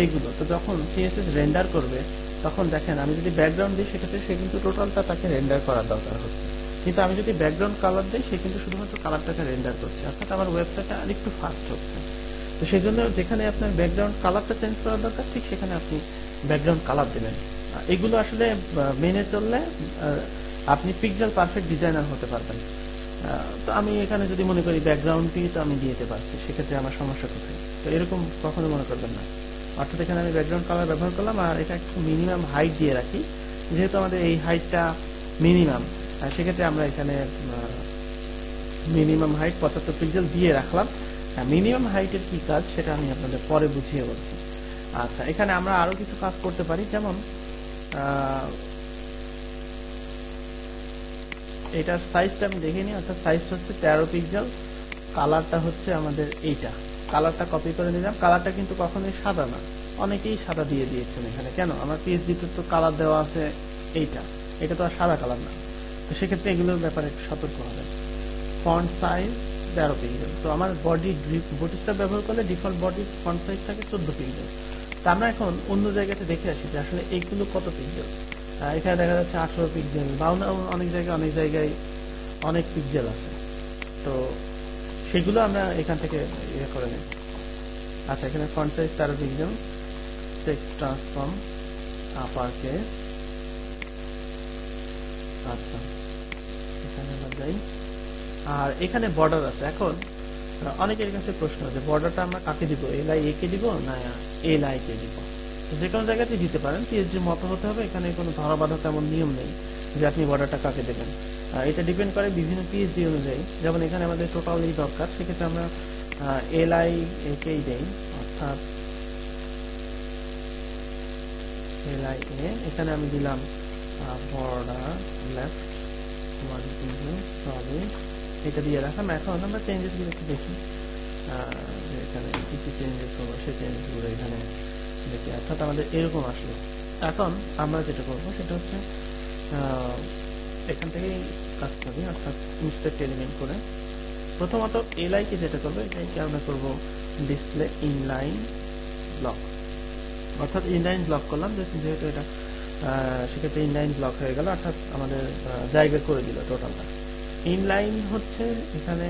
এইগুলো। তো যখন সিএসএস রেন্ডার করবে, তখন দেখেন আমি যদি ব্যাকগ্রাউন্ড দিই, সেক্ষেত্রে সে কিন্তু টোটালটা তাকে রেন্ডার করার দরকার হচ্ছে। কিন্তু আমি যদি ব্যাকগ্রাউন্ড কালার দিই, সে কিন্তু শুধুমাত্র কালারটাকে রেন্ডার করছে। অর্থাৎ আমার ওয়েবসাইটটা আরেকটু ফাস্ট হচ্ছে। তো সেই জন্য যেখানে আপনার ব্যাকগ্রাউন্ড কালারটা চেঞ্জ করার দরকার, ঠিক সেখানে আপনি ব্যাকগ্রাউন্ড কালার দেবেন। এগুলো আসলে মেনে চললে আপনি পিক্সেল পারফেক্ট ডিজাইনার হতে পারবেন। তো আমি এখানে যদি মনে করি ব্যাকগ্রাউন্ডটি তো আমি দিয়ে দিতে পারছি। সেক্ষেত্রে আমার সমস্যা কোথায়? তো এরকম কখনো মনে করবেন না। অর্থাৎ এখানে আমি ব্যাকগ্রাউন্ড কালার ব্যবহার করলাম আর এটা একটু মিনিমাম হাইট দিয়ে রাখি। যেহেতু আমাদের এই হাইটটা মিনিমাম সেক্ষেত্রে আমরা এখানে মিনিমাম হাইট পঁচাত্তর পিক্সেল দিয়ে রাখলাম। মিনিমাম হাইটের কি কাজ সেটা আমি আপনাদের পরে বুঝিয়ে বলছি। আচ্ছা এখানে আমরা আরও কিছু কাজ করতে পারি। যেমন এটার সাইজটা আমি দেখে নিই, অর্থাৎ সাইজ হচ্ছে তেরো পিক্সেল কালারটা হচ্ছে আমাদের এইটা। কালারটা কপি করে নিলাম। কালারটা কিন্তু কখনোই সাদা না। অনেকেই সাদা দিয়ে দিয়েছেন এখানে। কেন? আমার পিএইচডিতে তো কালার দেওয়া আছে এইটা। এটা তো আর সাদা কালার না। তো সেক্ষেত্রে এগুলোর ব্যাপারে একটু সতর্ক হবে ফন্ট সাইজ তেরো পিক্সেল তো আমার বডি বডিটা ব্যবহার করলে ডিফল্ট বডি ফন্ট সাইজ থাকে চোদ্দ পিক্সেল তো আমরা এখন অন্য জায়গাতে দেখে আসি যে আসলে এইগুলো কত পিক্সেল এখানে দেখা যাচ্ছে আঠারো পিক্সেল বা অন্য- অনেক জায়গায় অনেক জায়গায় অনেক পিক্সেল আছে। তো সেগুলো আমরা এখান থেকে ইয়ে করে নিই। আচ্ছা এখানে ফন্ট সাইজ তেরো pixel text transform upper case আচ্ছা এখানে আবার যাই। আর এখানে বর্ডার আছে। এখন অনেকের কাছে প্রশ্ন আছে বর্ডারটা আমরা কাকে দিব? এল এ কে দিব না এল কে দিব? যে কোনো জায়গাতে দিতে পারেন। পিএইচডি মতো হতে হবে, এখানে কোনো ধরা বাধা তেমন নিয়ম নেই যে আপনি বর্ডারটা কাকে দেবেন। এটা ডিপেন্ড করে বিভিন্ন পিএইচডি অনুযায়ী। যেমন এখানে আমাদের টোটাল দরকার, সেক্ষেত্রে আমরা এল আই একেই দেই, অর্থাৎ এল আই এ এখানে আমি দিলাম বর্ডার লেফট ওয়ান এটা দিয়ে রাখলাম। এখন আমরা চেঞ্জেসগুলো একটু দেখি। যে এখানে কি কি চেঞ্জেস হলো সেই চেঞ্জেসগুলো এখানে দেখি অর্থাৎ আমাদের এরকম আসলো। এখন আমরা যেটা করব সেটা হচ্ছে এখান থেকেই কাজ করি, অর্থাৎ ইনস্পেক্ট এলিমেন্ট করে। প্রথমত এলআই কে যেটা করব, এটাকে আমরা করব ডিসপ্লে ইনলাইন ব্লক অর্থাৎ ইনলাইন ব্লক করলাম যেহেতু এটা সেক্ষেত্রে ইনলাইন ব্লক হয়ে গেল, অর্থাৎ আমাদের জায়গা করে দিল টোটালটা ইনলাইন হচ্ছে এখানে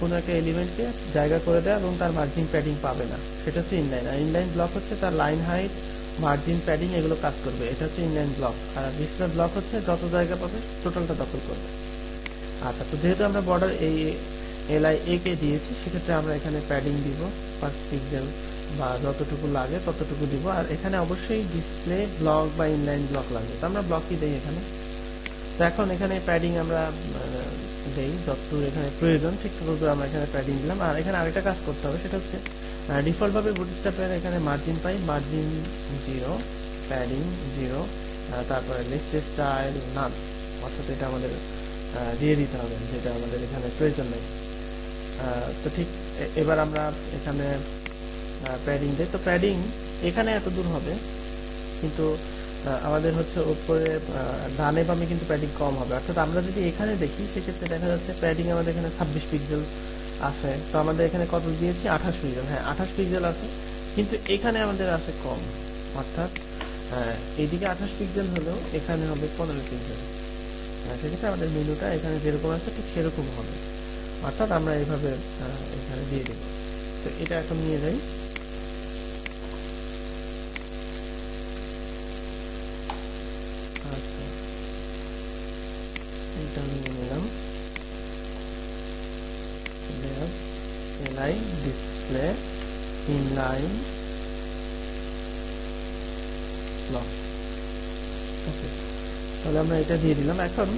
কোনো একটা এলিমেন্টকে জায়গা করে দেয় এবং তার মার্জিন প্যাডিং পাবে না। সেটা হচ্ছে ইনলাইন আর ইনলাইন ব্লক হচ্ছে তার লাইন হাইট মার্জিন প্যাডিং এগুলো কাজ করবে। এটা হচ্ছে ইনলাইন ব্লক আর ডিসপ্লে ব্লক হচ্ছে যত জায়গা পাবে টোটালটা দখল করবে। আচ্ছা তো যেহেতু আমরা বর্ডার এই এল আই এ কে দিয়েছি, সেক্ষেত্রে আমরা এখানে প্যাডিং দিব পাঁচ পিক্সেল বা যতটুকু লাগে ততটুকু দিব। আর এখানে অবশ্যই ডিসপ্লে ব্লক বা ইনলাইন ব্লক লাগবে। তো আমরা ব্লকই দিই এখানে। তো এখন এখানে প্যাডিং আমরা দেই যতদূর এখানে প্রয়োজন, ঠিক ততদূর আমরা এখানে প্যাডিং দিলাম। আর এখানে আরেকটা কাজ করতে হবে, সেটা হচ্ছে ডিফল্টভাবে ভাবে বুটস্ট্র্যাপের এখানে মার্জিন পাই মার্জিন জিরো প্যাডিং জিরো তারপরে লিস্ট স্টাইল নান অর্থাৎ এটা আমাদের দিয়ে দিতে হবে, যেটা আমাদের এখানে প্রয়োজন নেই। তো ঠিক এবার আমরা এখানে প্যাডিং দিই। তো প্যাডিং এখানে এত দূর হবে, কিন্তু আমাদের হচ্ছে উপরে ডানে বামে কিন্তু প্যাডিং কম হবে। অর্থাৎ আমরা যদি এখানে দেখি, সেক্ষেত্রে দেখা যাচ্ছে প্যাডিং আমাদের এখানে ছাব্বিশ পিক্সেল আছে। তো আমাদের এখানে কত দিয়েছি? আঠাশ পিক্সেল হ্যাঁ আঠাশ পিক্সেল আছে। কিন্তু এখানে আমাদের আছে কম। অর্থাৎ এইদিকে আঠাশ পিক্সেল হলেও এখানে হবে পনেরো পিক্সেল সেক্ষেত্রে আমাদের মেনুটা এখানে যেরকম আছে, ঠিক সেরকম হবে। অর্থাৎ আমরা এইভাবে এখানে দিয়ে দেব তো এটা এখন নিয়ে যাই আচ্ছা এটা নিয়ে নিলাম এলাই ডিসপ্লে ইনলাইন ওকে তাহলে আমরা এটা দিয়ে দিলাম। এখন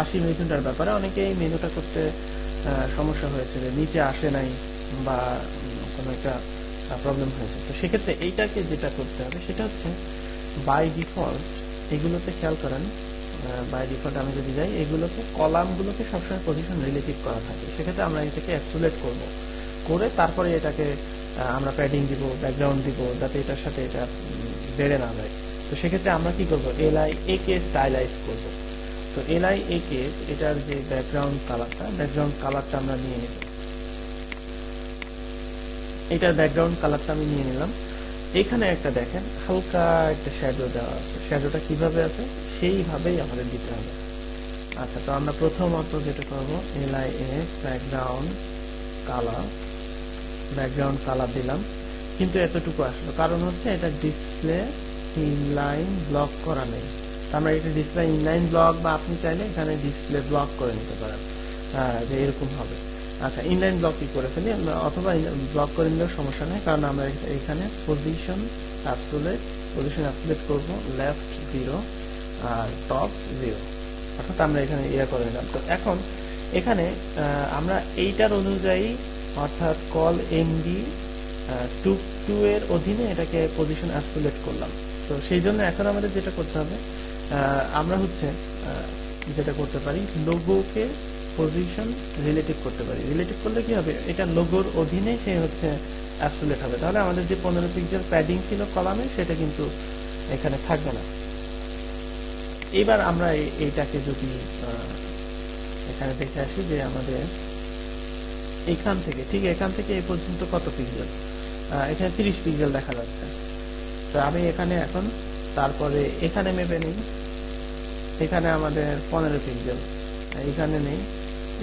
আসি মেনুটার ব্যাপারে। অনেকে এই মেনুটা করতে সমস্যা হয়েছে নিচে আসে নাই বা কোনো একটা প্রবলেম হয়েছে। তো সেক্ষেত্রে এইটাকে যেটা করতে হবে, সেটা হচ্ছে বাই ডিফল্ট এগুলোতে খেয়াল করেন বাই ডিফল্ট আমি যদি যাই, এগুলোকে, কলামগুলোকে সবসময় পজিশন রিলেটিভ করা থাকে। সেক্ষেত্রে আমরা এটাকে অ্যাক্সুলেট করব। করে তারপরে এটাকে আমরা প্যাডিং দিব ব্যাকগ্রাউন্ড দিব, যাতে এটার সাথে এটা বেড়ে না যায়। তো সেক্ষেত্রে আমরা কি করব? L I A K stylise করব। তো এল আই এ কে এটার যে ব্যাকগ্রাউন্ড কালারটা ব্যাকগ্রাউন্ড কালারটা আমরা নিয়ে নেব। এটার ব্যাকগ্রাউন্ড কালারটা আমি নিয়ে নিলাম। এখানে একটা দেখেন, হালকা একটা শ্যাডো দেওয়া আছে। শ্যাডোটা কীভাবে আছে? সেইভাবেই আমাদের দিতে হবে। আচ্ছা তো আমরা প্রথমত যেটা করব L S background colour background colour দিলাম। কিন্তু এতটুকু আসলো। কারণ হচ্ছে এটা ডিসপ্লে ইনলাইন ব্লক করা নেই। আমরা এটা ডিসপ্লে ইনলাইন ব্লক বা আপনি চাইলে এখানে ডিসপ্লে ব্লক করে নিতে পারেন। হ্যাঁ, যে এরকম হবে। আচ্ছা ইনলাইন ব্লক কি করে ফেলি? অথবা ব্লক করে নিলেও সমস্যা নেই কারণ আমরা এখানে পজিশন অ্যাপসুলেট পজিশন অ্যাপসুলেট করব লেফট জিরো আর টপ জিরো অর্থাৎ আমরা এখানে ইয়ে করে নিলাম। তো এখন এখানে আমরা এইটার অনুযায়ী, অর্থাৎ কল এমডি টু টু এর অধীনে এটাকে পজিশন অ্যাপসুলেট করলাম। তো সেই জন্য এখন আমাদের যেটা করতে হবে আমরা হচ্ছে যেটা করতে পারি লোগোকে পজিশন রিলেটিভ করতে পারি। রিলেটিভ করলে কি হবে? এটা লোগোর অধীনে সে হচ্ছে অ্যাবসুলেট হবে। তাহলে আমাদের যে পনেরো পিক্সেল প্যাডিং ছিল কলামে, সেটা কিন্তু এখানে থাকবে না। এবার আমরা এই- এইটাকে যদি এখানে দেখে আসি যে আমাদের এখান থেকে, ঠিক এখান থেকে এই পর্যন্ত কত পিক্সেল এখানে তিরিশ পিক্সেল দেখা যাচ্ছে। তো আমি এখানে এখন, তারপরে এখানে মেপে নিই। এখানে আমাদের পনেরো পিক্সেল এখানে নেই।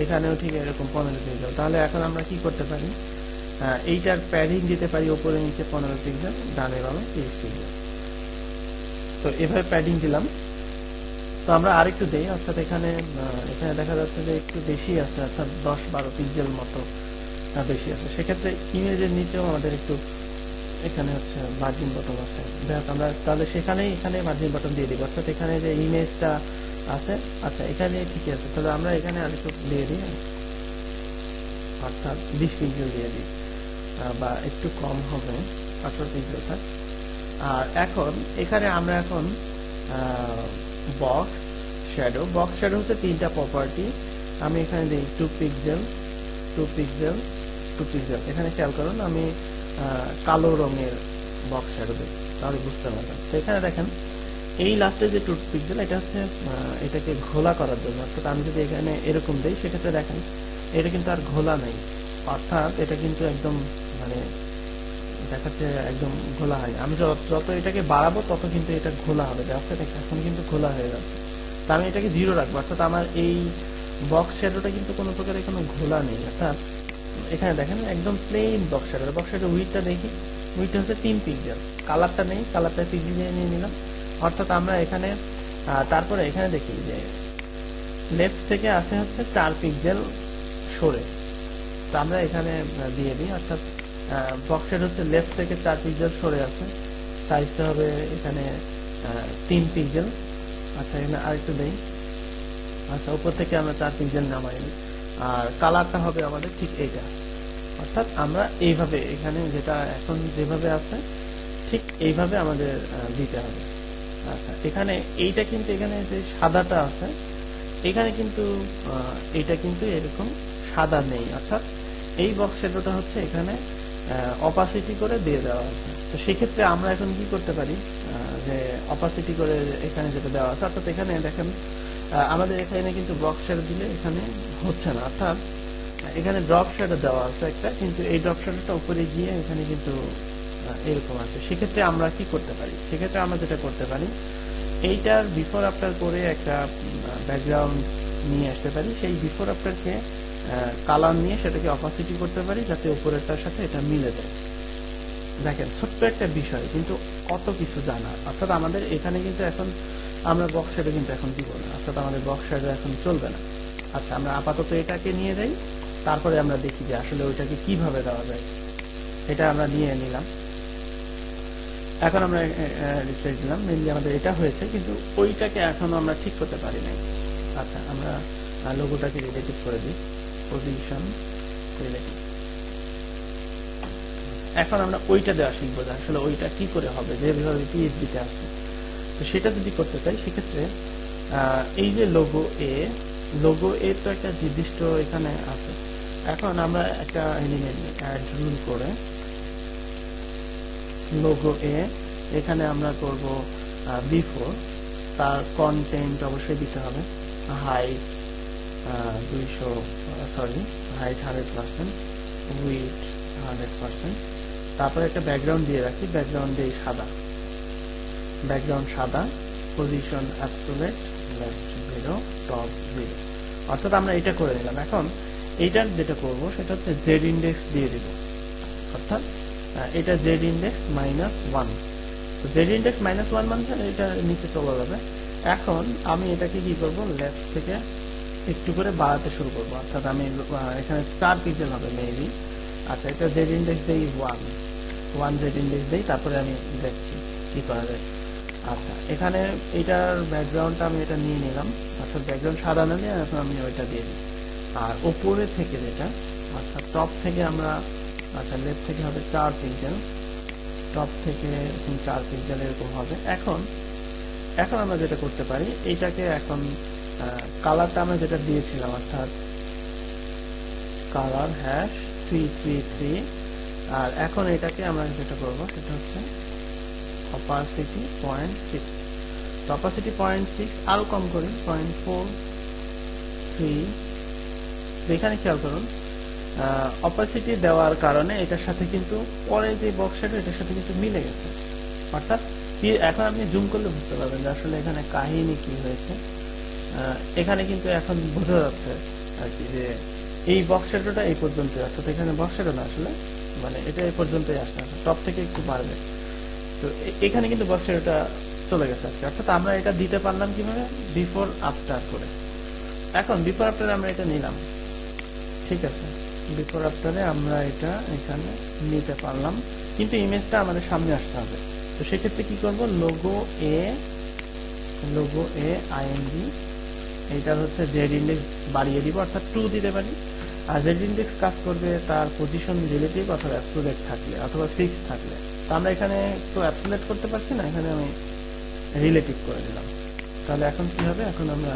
এখানেও ঠিক এরকম পনেরো পিক্সেল তাহলে এখন আমরা কি করতে পারি? এইটার প্যাডিং দিতে পারি ওপরে নিচে পনেরো পিক্সেল ডানে বামে তিরিশ পিক্সেল তো এভাবে প্যাডিং দিলাম। তো আমরা আরেকটু দেই, অর্থাৎ এখানে এখানে দেখা যাচ্ছে যে একটু বেশি আছে, অর্থাৎ দশ বারো পিক্সেল মতো বেশি আছে। সেক্ষেত্রে ইমেজের নিচেও আমাদের একটু এখানে হচ্ছে মার্জিন বটন আছে। দেখ, আমরা তাহলে সেখানেই, এখানে মার্জিন বটন দিয়ে দিব। অর্থাৎ এখানে যে ইমেজটা আছে আচ্ছা এখানে ঠিকই আছে। তাহলে আমরা এখানে আরেকটু দিয়ে দিই, অর্থাৎ বিশ পিক্সেল দিয়ে দিই বা একটু কম হবে, আঠারো পিক্সেল আর এখন, এখানে আমরা এখন বক্স শ্যাডো বক্স শ্যাডো হচ্ছে তিনটা প্রপার্টি আমি এখানে দিই two pixel two pixel two pixel এখানে খেয়াল করুন, আমি কালো রঙের বক্স শ্যাডো দিই, তাহলে বুঝতে পারবেন। তো এখানে দেখেন, এই লাস্টে যে টু পিক্সেল এটা হচ্ছে এটাকে ঘোলা করার জন্য। অর্থাৎ আমি যদি এখানে এরকম দিই, সেক্ষেত্রে দেখেন, এটা কিন্তু আর ঘোলা নেই। অর্থাৎ এটা কিন্তু একদম মানে দেখাচ্ছে একদম ঘোলা হয়। আমি যত এটাকে বাড়াবো, তত কিন্তু এটা ঘোলা হবে। দেখো দেখ এখন কিন্তু ঘোলা হয়ে যাচ্ছে। তা আমি এটাকে জিরো রাখব। অর্থাৎ আমার এই বক্স শ্যাডোটা কিন্তু কোনো প্রকারের কোনো ঘোলা নেই। অর্থাৎ এখানে দেখেন, একদম plain box shadow box shadow উইথটা দেখি। উইথটা হচ্ছে তিন পিক্সেল কালারটা নেই কালারটা পিক্সেল দিয়ে নিয়ে নিলাম। অর্থাৎ আমরা এখানে তারপরে এখানে দেখি যে লেফট থেকে আসে হচ্ছে চার পিক্সেল সরে। তো আমরা এখানে দিয়ে দিই। অর্থাৎ বক্সের হচ্ছে লেফট থেকে চার পিক্সেল সরে আছে। সাইজটা হবে এখানে তিন পিক্সেল আচ্ছা এখানে আরেকটু দেই। আচ্ছা উপর থেকে আমরা চার পিক্সেল নামাইনি আর কালারটা হবে আমাদের ঠিক এইটা। অর্থাৎ আমরা এইভাবে এখানে যেটা এখন যেভাবে আছে, ঠিক এইভাবে আমাদের দিতে হবে। আচ্ছা এখানে এইটা কিন্তু এখানে যে সাদাটা আছে, এখানে কিন্তু এইটা কিন্তু এরকম সাদা নেই। অর্থাৎ এই বক্স শ্যাডোটা হচ্ছে এখানে অপাসিটি করে দিয়ে দেওয়া আছে। তো সেক্ষেত্রে আমরা এখন কি করতে পারি? যে অপাসিটি করে এখানে যেটা দেওয়া আছে, অর্থাৎ এখানে দেখেন আমাদের এখানে কিন্তু বক্স শ্যাডো দিলে এখানে হচ্ছে না। অর্থাৎ এখানে ড্রপ শ্যাডো দেওয়া আছে একটা, কিন্তু এই ড্রপ শ্যাডোটা উপরে গিয়ে এখানে কিন্তু এরকম আছে। সেক্ষেত্রে আমরা কি করতে পারি? সেক্ষেত্রে আমরা যেটা করতে পারি, এইটার বিফোর আফটার করে একটা ব্যাকগ্রাউন্ড নিয়ে আসতে পারি। সেই বিফোর আফটারকে কালার নিয়ে সেটাকে অপাসিটি করতে পারি যাতে উপরেরটার সাথে এটা মিলে যায়। দেখেন, ছোট্ট একটা বিষয়, কিন্তু কত কিছু জানা অর্থাৎ আমাদের এখানে কিন্তু এখন আমরা বক্স শেডে কিন্তু এখন দিব না অর্থাৎ আমাদের বক্স শেডে এখন চলবে না। আচ্ছা আমরা আপাতত এটাকে নিয়ে যাই, তারপরে আমরা দেখি যে আসলে ওইটাকে কীভাবে দেওয়া যায়। এটা আমরা নিয়ে নিলাম। এখন আমরা রিফ্রেশ দিলাম। মেনলি আমাদের এটা হয়েছে, কিন্তু ওইটাকে এখনও আমরা ঠিক করতে পারি নাই। আচ্ছা আমরা লোগোটাকে রিলেটিভ করে দিই। পজিশন রিলেটিভ এখন আমরা ওইটা দেওয়া শিখব যে আসলে ওইটা কি করে হবে যেভাবে পিএইচডিতে আছে। তো সেটা যদি করতে চাই, সেক্ষেত্রে এই যে লোগো এ লোগো এ তো একটা নির্দিষ্ট এখানে আছে। এখন আমরা একটা এলিমেন্ট রুল করে লোগো এ এখানে আমরা করব বিফোর তার কন্টেন্ট অবশ্যই দিতে হবে। হাইট দুইশো sorry height hundred percent width hundred percent তারপরে একটা ব্যাকগ্রাউন্ড দিয়ে রাখি ব্যাকগ্রাউন্ড সাদা। ব্যাকগ্রাউন্ড সাদা position absolute left zero top zero অর্থাৎ আমরা এটা করে নিলাম। এখন এইটার যেটা করব, সেটা হচ্ছে জেড ইন্ডেক্স দিয়ে দিব। অর্থাৎ এটা Z index minus one Z index minus one মানে এটা নিচে চলে যাবে। এখন আমি এটাকে কি করব লেফট থেকে একটু করে বাড়াতে শুরু করব। অর্থাৎ আমি এখানে চার পিক্সেল হবে মেবি আচ্ছা এটা জেড ইন্ডেক্স দেই ওয়ান ওয়ান জেড ইন্ডেক্স দেই তারপরে আমি দেখছি কি করা যায়। আচ্ছা এখানে এটার ব্যাকগ্রাউন্ডটা আমি এটা নিয়ে নিলাম। অর্থাৎ ব্যাকগ্রাউন্ড সাদা না নিয়ে এখন আমি ওইটা দিয়ে দিই। আর ওপরে থেকে যেটা, অর্থাৎ টপ থেকে আমরা আচ্ছা লেফট থেকে হবে চার পিক্সেল টপ থেকে চার পিক্সেল এরকম হবে। এখন এখন আমরা যেটা করতে পারি এইটাকে এখন কালারটা আমরা যেটা দিয়েছিলাম, অর্থাৎ colour hash three three three আর এখন এটাকে আমরা যেটা করব সেটা হচ্ছে অপাসিটি পয়েন্ট সিক্স তো অপাসিটি পয়েন্ট সিক্স আরও কম করি পয়েন্ট ফোর থ্রি এখানে খেয়াল করুন অপাসিটি দেওয়ার কারণে এটার সাথে কিন্তু পরে যে বক্সটা এটার সাথে কিন্তু মিলে গেছে। অর্থাৎ এখন আপনি জুম করলে বুঝতে পারবেন যে আসলে এখানে কাহিনী কি হয়েছে। এখানে কিন্তু এখন বোঝা যাচ্ছে আর কি যে এই বক্স শ্যাডোটা এই পর্যন্ত অর্থাৎ এখানে বক্স শ্যাডো না আসলে মানে এটা এই পর্যন্তই আসছে টপ থেকে একটু বাড়বে। তো এখানে কিন্তু বক্স শ্যাডোটা চলে গেছে আজকে। অর্থাৎ আমরা এটা দিতে পারলাম কীভাবে? বিফোর আফটার করে। এখন বিফোর আফটারে আমরা এটা নিলাম। ঠিক আছে। বিফোর আফটারে আমরা এটা এখানে নিতে পারলাম। কিন্তু ইমেজটা আমাদের সামনে আসতে হবে। তো সেক্ষেত্রে কি করব? Logo a logo a ING এইটার হচ্ছে জেড ইন্ডেক্স বাড়িয়ে দিব, অর্থাৎ টু দিতে পারি। আর জেড ইন্ডেক্স কাজ করবে তার পজিশন রিলেটিভ অথবা অ্যাবসোলেট থাকলে, অথবা ফিক্স থাকলে। তো আমরা এখানে তো অ্যাবসোলেট করতে পারছি না, এখানে আমি রিলেটিভ করে দিলাম। তাহলে এখন কি হবে? এখন আমরা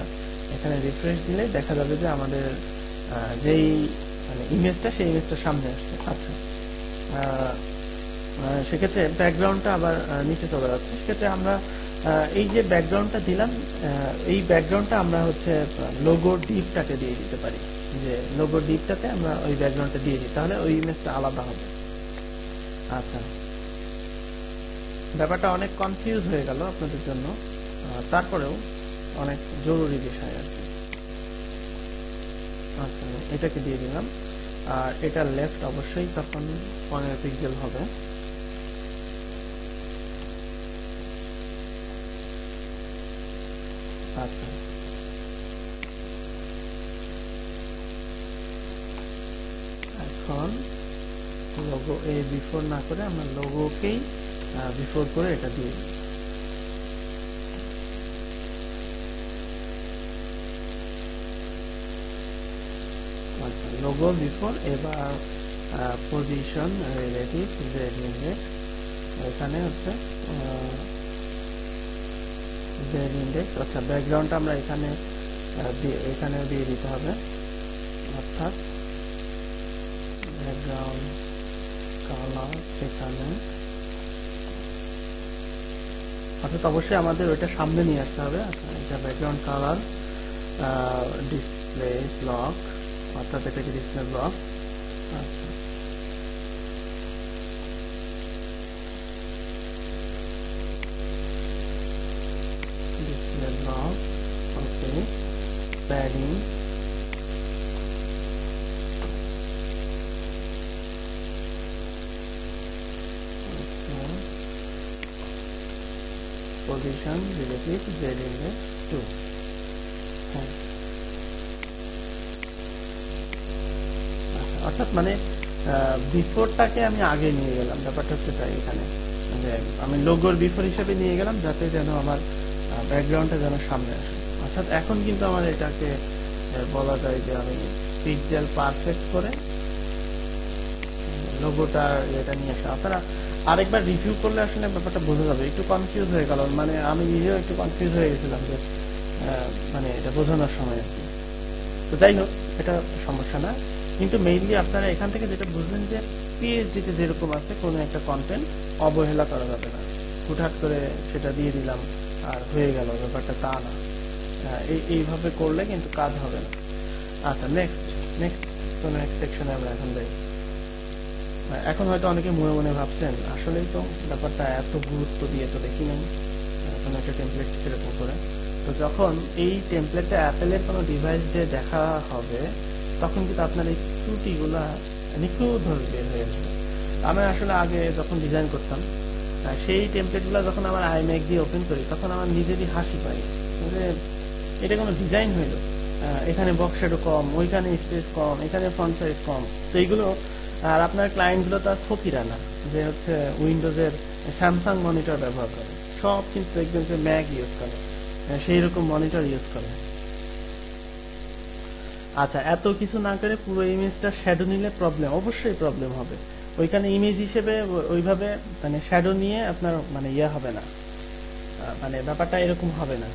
এখানে রিফ্রেশ দিলে দেখা যাবে যে আমাদের যেই মানে ইমেজটা সেই ইমেজটা সামনে আসছে। আচ্ছা। সেক্ষেত্রে ব্যাকগ্রাউন্ডটা আবার নিচে চলে যাচ্ছে। সেক্ষেত্রে আমরা এই যে ব্যাকগ্রাউন্ডটা দিলাম এই ব্যাকগ্রাউন্ডটা আমরা হচ্ছে লোগো ডিপটাকে দিয়ে দিতে পারি। যে লোগো ডিপটাতে আমরা ওই ব্যাকগ্রাউন্ডটা দিয়ে দিই, তাহলে ওই ইমেজটা আলাদা হবে। আচ্ছা। ব্যাপারটা অনেক কনফিউজ হয়ে গেল আপনাদের জন্য। তারপরেও অনেক জরুরি বিষয় আর কি আচ্ছা এটাকে দিয়ে দিলাম। আর এটা লেফট অবশ্যই তখন পনেরো পিক্সেল হবে আচ্ছা এখন লোগো এ বিফোর না করে আমরা লোগোকেই বিফোর করে এটা দিয়ে দিই। আচ্ছা লোগো বিফোর এবার পজিশন রিলেটিভ জেড ইন্ডেক্স এখানে হচ্ছে জেড ইন্ডেক্স আচ্ছা ব্যাকগ্রাউন্ডটা আমরা এখানে আহ, দিয়ে এখানে দিয়ে দিতে হবে। অর্থাৎ ব্যাকগ্রাউন্ড কালার এখানে অর্থাৎ অবশ্যই আমাদের ওইটা সামনে নিয়ে আসতে হবে। এটা ব্যাকগ্রাউন্ড কালার ডিসপ্লে ব্লক অর্থাৎ এটাকে display block position relative z index 2 হ্যাঁ আচ্ছা, অর্থাৎ মানে বিফোরটাকে আমি আগে নিয়ে গেলাম ব্যাপারটা হচ্ছে তাই এখানে। যে আমি লোগোর বিফোর হিসেবে নিয়ে গেলাম যাতে যেন আমার ব্যাকগ্রাউন্ডটা যেন সামনে আসে। অর্থাৎ এখন কিন্তু আমার এটাকে বলা যায় যে আমি পিকজেল পারফেক্ট করে লোগোটা এটা নিয়ে আসা। আপনারা আরেকবার রিভিউ করলে আসলে ব্যাপারটা বোঝা যাবে। একটু কনফিউজ হয়ে গেল মানে আমি নিজেও একটু কনফিউজ হয়ে গেছিলাম যে মানে এটা বোঝানোর সময় আর কি। তো যাই হোক এটা সমস্যা না। কিন্তু মেইনলি আপনারা এখান থেকে যেটা বুঝলেন যে পিএইচডিতে যেরকম আছে কোনো একটা কন্টেন্ট অবহেলা করা যাবে না। হুটহাট করে সেটা দিয়ে দিলাম আর হয়ে গেল ব্যাপারটা তা না। এই এইভাবে করলে কিন্তু কাজ হবে না। আচ্ছা নেক্সট নেক্সট তো নেক্সট সেকশনে আমরা এখন আহ, এখন হয়তো অনেকে মনে মনে ভাবছেন, আসলেই তো ব্যাপারটা এত গুরুত্ব দিয়ে তো দেখি নাই এখন একটা টেমপ্লেট সেরকম করে। তো যখন এই টেমপ্লেটটা অ্যাপেলের কোনো ডিভাইস দিয়ে দেখা হবে, তখন কিন্তু আপনার এই ত্রুটিগুলা নিখুঁতভাবে বের হয়ে আসবে। আমি আসলে আগে যখন ডিজাইন করতাম সেই টেমপ্লেটগুলো যখন আমার আইম্যাক দিয়ে ওপেন করি, তখন আমার নিজেরই হাসি পাই। যে এটা কোনো ডিজাইন হইল। এখানে বক্স শেডো কম, ওইখানে স্পেস কম, এখানে ফ্রন্ট সাইজ কম। তো এইগুলো আর আপনার ক্লায়েন্টগুলো তো আর ফকিরা না, যে হচ্ছে উইন্ডোজের স্যামসাং মনিটর ব্যবহার করে। সব কিন্তু দেখবেন যে ম্যাক ইউজ করে। সেই রকম মনিটর ইউজ করে। আচ্ছা এত কিছু না করে পুরো ইমেজটা শ্যাডো নিলে প্রবলেম অবশ্যই প্রবলেম হবে। ওইখানে ইমেজ হিসেবে ওইভাবে মানে শ্যাডো নিয়ে আপনার মানে ইয়ে হবে না। মানে ব্যাপারটা এরকম হবে না।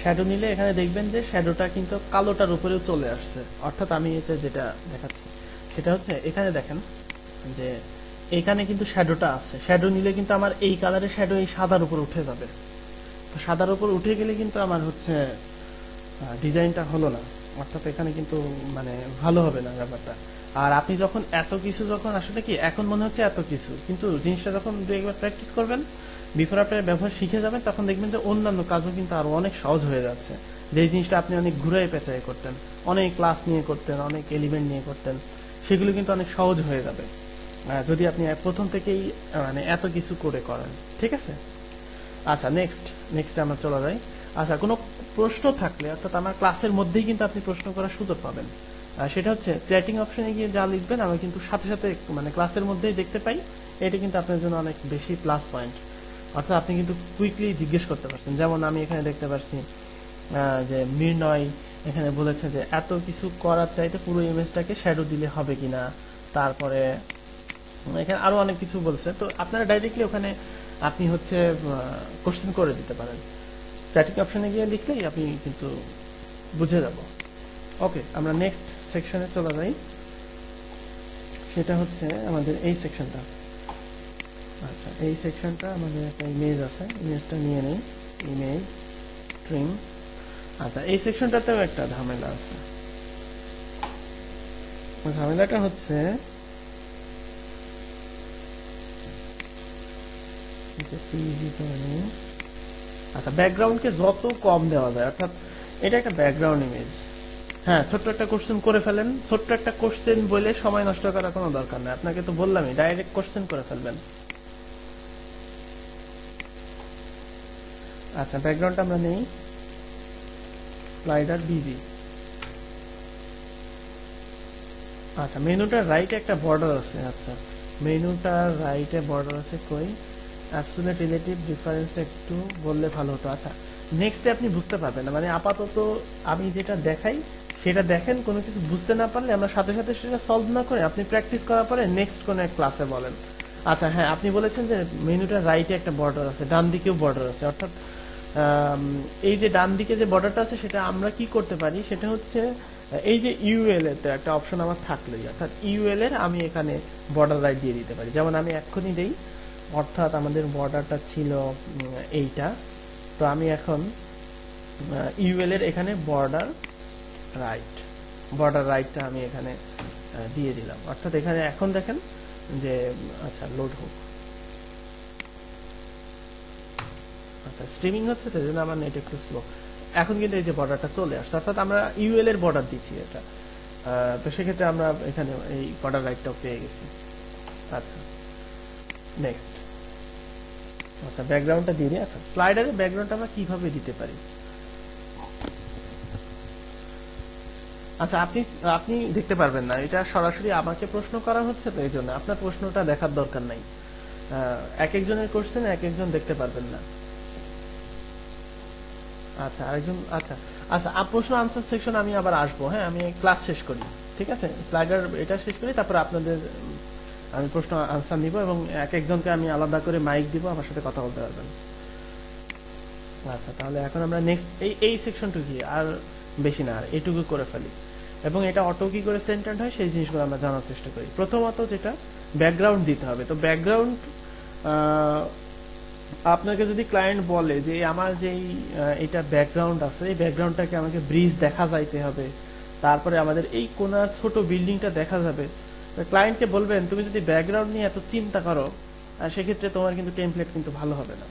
শ্যাডো নিলে এখানে দেখবেন যে শ্যাডোটা কিন্তু কালোটার উপরেও চলে আসছে। অর্থাৎ আমি এটা যেটা দেখাচ্ছি। সেটা হচ্ছে, এখানে দেখেন যে এখানে কিন্তু শ্যাডোটা আছে। শ্যাডো নিলে কিন্তু আমার এই কালারের শ্যাডো এই সাদার উপর উঠে যাবে। তো সাদার উপর উঠে গেলে কিন্তু আমার হচ্ছে ডিজাইনটা হলো না। অর্থাৎ এখানে কিন্তু মানে ভালো হবে না ব্যাপারটা। আর আপনি যখন এত কিছু যখন, আসলে কি, এখন মনে হচ্ছে এত কিছু, কিন্তু জিনিসটা যখন দু একবার প্র্যাকটিস করবেন বিফোর আপনার ব্যবহার শিখে যাবেন, তখন দেখবেন যে অন্যান্য কাজও কিন্তু আরও অনেক সহজ হয়ে যাচ্ছে। যে জিনিসটা আপনি অনেক ঘুরাই পেঁচাই করতেন, অনেক ক্লাস নিয়ে করতেন, অনেক এলিমেন্ট নিয়ে করতেন সেগুলো কিন্তু অনেক সহজ হয়ে যাবে। যদি আপনি প্রথম থেকেই মানে এত কিছু করে করেন, ঠিক আছে? আচ্ছা নেক্সট নেক্সট আমরা চলে যাই। আচ্ছা কোনো প্রশ্ন থাকলে, অর্থাৎ আমার ক্লাসের মধ্যেই কিন্তু আপনি প্রশ্ন করার সুযোগ পাবেন। সেটা হচ্ছে চ্যাটিং অপশনে গিয়ে যা লিখবেন আমি কিন্তু সাথে সাথে মানে ক্লাসের মধ্যেই দেখতে পাই। এটা কিন্তু আপনার জন্য অনেক বেশি প্লাস পয়েন্ট অর্থাৎ আপনি কিন্তু কুইকলি জিজ্ঞেস করতে পারছেন। যেমন আমি এখানে দেখতে পাচ্ছি যে মির্নয় এখানে বলেছে যে, এত কিছু করার চাইতে পুরো ইমেজটাকে শ্যাডো দিলে হবে কিনা? তারপরে, এখানে আরও অনেক কিছু বলছে। তো আপনারা ডাইরেক্টলি ওখানে আপনি হচ্ছে কোশ্চেন করে দিতে পারেন। চ্যাটিং অপশানে গিয়ে লিখলেই আপনি কিন্তু বুঝে যাব। ওকে আমরা নেক্সট সেকশনে চলে যাই। সেটা হচ্ছে আমাদের এই সেকশনটা আচ্ছা এই সেকশনটা আমাদের একটা ইমেজ আছে। ইমেজটা নিয়ে নেই। ইমেজ ট্রিম আচ্ছা এই সেকশনটাতেও একটা ঝামেলা আছে। ঝামেলাটা হচ্ছে আচ্ছা ব্যাকগ্রাউন্ডকে যত কম দেওয়া যায়, অর্থাৎ এটা একটা ব্যাকগ্রাউন্ড ইমেজ হ্যাঁ ছোট্ট একটা কোশ্চেন করে ফেলেন। ছোট্ট একটা কোশ্চেন বলে সময় নষ্ট করার কোনো দরকার নেই। আপনাকে তো বললামই ডাইরেক্ট কোশ্চেন করে ফেলবেন। আচ্ছা ব্যাকগ্রাউন্ডটা আমরা নেই। স্লাইডার বিজি আচ্ছা মেনুটার রাইটে একটা বর্ডার আছে আচ্ছা। মেনুটার রাইটে বর্ডার আছে কই? অ্যাবসোলিউট রিলেটিভ ডিফারেন্স একটু বললে ভালো হতো। আচ্ছা নেক্সটে আপনি বুঝতে পারবেন না। মানে আপাতত আমি যেটা দেখাই, সেটা দেখেন, কোনো কিছু বুঝতে না পারলে আমরা সাথে সাথে সেটা সলভ না করে আপনি প্র্যাকটিস করার পরে নেক্সট কোনো এক ক্লাসে বলেন। আচ্ছা হ্যাঁ আপনি বলেছেন যে মেনুটার রাইটে একটা বর্ডার আছে ডান দিকেও বর্ডার আছে। অর্থাৎ এই যে ডান দিকে যে বর্ডারটা আছে, সেটা আমরা কি করতে পারি? সেটা হচ্ছে, এই যে ইউএল এর একটা অপশন আমার থাকলেই, অর্থাৎ ইউএল এর আমি এখানে বর্ডার রাইট দিয়ে দিতে পারি। যেমন আমি এক্ষুনি দেই, অর্থাৎ আমাদের বর্ডারটা ছিল এইটা। তো আমি এখন ইউএল এর এখানে বর্ডার রাইট বর্ডার রাইটটা আমি এখানে দিয়ে দিলাম। অর্থাৎ এখানে এখন দেখেন যে আচ্ছা লোড হোক। স্ট্রিমিং হচ্ছে তো আমার নেট একটু স্লো এখন কিন্তু এই যে বর্ডারটা চলে আসছে, অর্থাৎ আমরা ইউএল এর বর্ডার দিচ্ছি এটা। তো সেক্ষেত্রে আমরা এখানে এই বর্ডার পেয়ে গেছি। আচ্ছা নেক্সট আচ্ছা ব্যাকগ্রাউন্ডটা দিয়ে দিই আচ্ছা স্লাইডারের ব্যাকগ্রাউন্ডটা আমরা কীভাবে দিতে পারি? আচ্ছা আপনি আপনি দেখতে পারবেন না, এটা সরাসরি আমাকে প্রশ্ন করা হচ্ছে, তো এই জন্য আপনার প্রশ্নটা দেখার দরকার নাই। এক একজনের কোশ্চেন এক একজন দেখতে পারবেন না। আচ্ছা আরেকজন আচ্ছা। আচ্ছা প্রশ্ন আনসার সেকশন আমি আবার আসব হ্যাঁ? আমি ক্লাস শেষ করি, ঠিক আছে? স্লাইডার এটা শেষ করি, তারপর আপনাদের আমি প্রশ্ন আনসার নিব এবং এক একজনকে আমি আলাদা করে মাইক দিব, আমার সাথে কথা বলতে পারবেন। আচ্ছা তাহলে এখন আমরা নেক্সট এই এই সেকশনটুকু আর বেশি না, আর এটুকু করে ফেলি। এবং এটা অটো কি করে সেন্টার্ড হয়, সেই জিনিসগুলো আমরা জানার চেষ্টা করি। প্রথমত যেটা ব্যাকগ্রাউন্ড দিতে হবে। তো ব্যাকগ্রাউন্ড আপনাকে যদি ক্লায়েন্ট বলে যে, আমার যেই এটা ব্যাকগ্রাউন্ড আছে, এই ব্যাকগ্রাউন্ডটাকে আমাকে ব্রিজ দেখা যাইতে হবে, তারপরে আমাদের এই কোনার ছোট বিল্ডিংটা দেখা যাবে ক্লায়েন্টকে বলবেন, তুমি যদি ব্যাকগ্রাউন্ড নিয়ে এত চিন্তা করো সেক্ষেত্রে তোমার কিন্তু টেমপ্লেট কিন্তু ভালো হবে না।